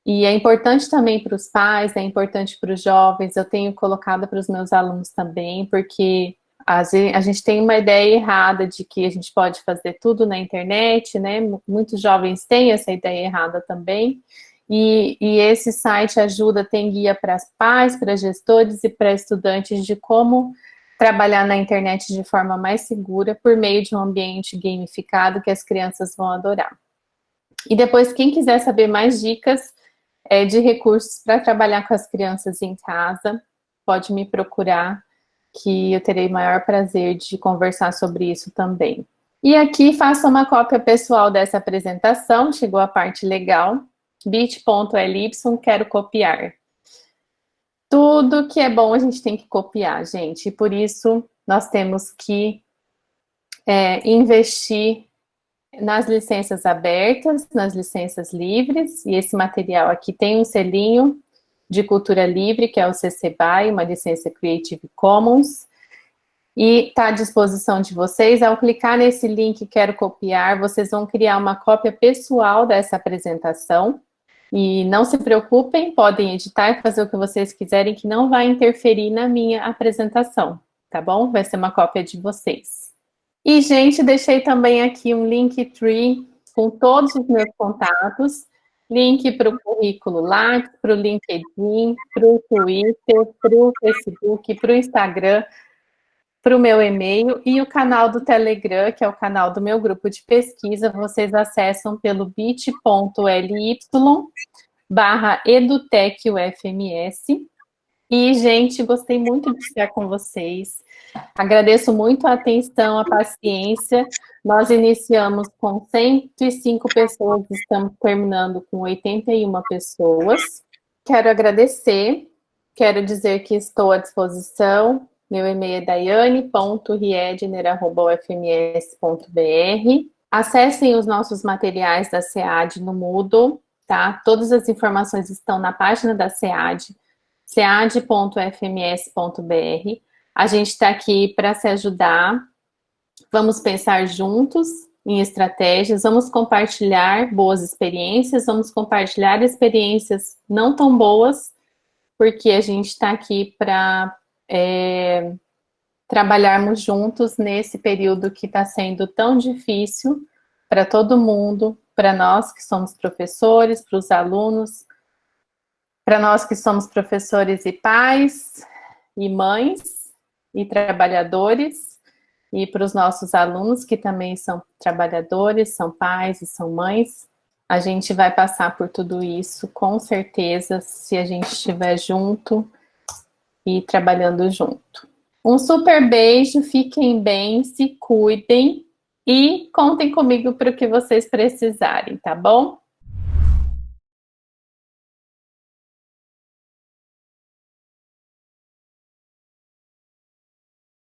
Speaker 1: E é importante também para os pais, é importante para os jovens, eu tenho colocado para os meus alunos também, porque a gente tem uma ideia errada de que a gente pode fazer tudo na internet, né? Muitos jovens têm essa ideia errada também. E, e esse site ajuda, tem guia para pais, para gestores e para estudantes de como trabalhar na internet de forma mais segura por meio de um ambiente gamificado que as crianças vão adorar. E depois, quem quiser saber mais dicas é, de recursos para trabalhar com as crianças em casa, pode me procurar, que eu terei maior prazer de conversar sobre isso também. E aqui faça uma cópia pessoal dessa apresentação, chegou a parte legal bit.ly, quero copiar. Tudo que é bom a gente tem que copiar, gente. E por isso nós temos que é, investir nas licenças abertas, nas licenças livres, e esse material aqui tem um selinho de cultura livre, que é o CC BY, uma licença Creative Commons, e está à disposição de vocês. Ao clicar nesse link, quero copiar, vocês vão criar uma cópia pessoal dessa apresentação, e não se preocupem, podem editar e fazer o que vocês quiserem, que não vai interferir na minha apresentação, tá bom? Vai ser uma cópia de vocês. E, gente, deixei também aqui um Linktree com todos os meus contatos, link para o currículo lá, para o LinkedIn, para o Twitter, para o Facebook, para o Instagram, para o meu e-mail e o canal do Telegram, que é o canal do meu grupo de pesquisa, vocês acessam pelo bit.ly barra edutecufms. E, gente, gostei muito de estar com vocês. Agradeço muito a atenção, a paciência. Nós iniciamos com 105 pessoas, estamos terminando com 81 pessoas. Quero agradecer, quero dizer que estou à disposição meu e-mail é daiane.riedner.ufms.br. Acessem os nossos materiais da SEAD no Moodle, tá? Todas as informações estão na página da SEAD, sead.fms.br. A gente está aqui para se ajudar. Vamos pensar juntos em estratégias, vamos compartilhar boas experiências, vamos compartilhar experiências não tão boas, porque a gente está aqui para é, trabalharmos juntos nesse período que está sendo tão difícil para todo mundo, para nós que somos professores, para os alunos, para nós que somos professores e pais, e mães, e trabalhadores, e para os nossos alunos que também são trabalhadores, são pais e são mães. A gente vai passar por tudo isso, com certeza, se a gente estiver junto, e trabalhando junto. Um super beijo, fiquem bem, se cuidem e contem comigo para o que vocês precisarem, tá bom?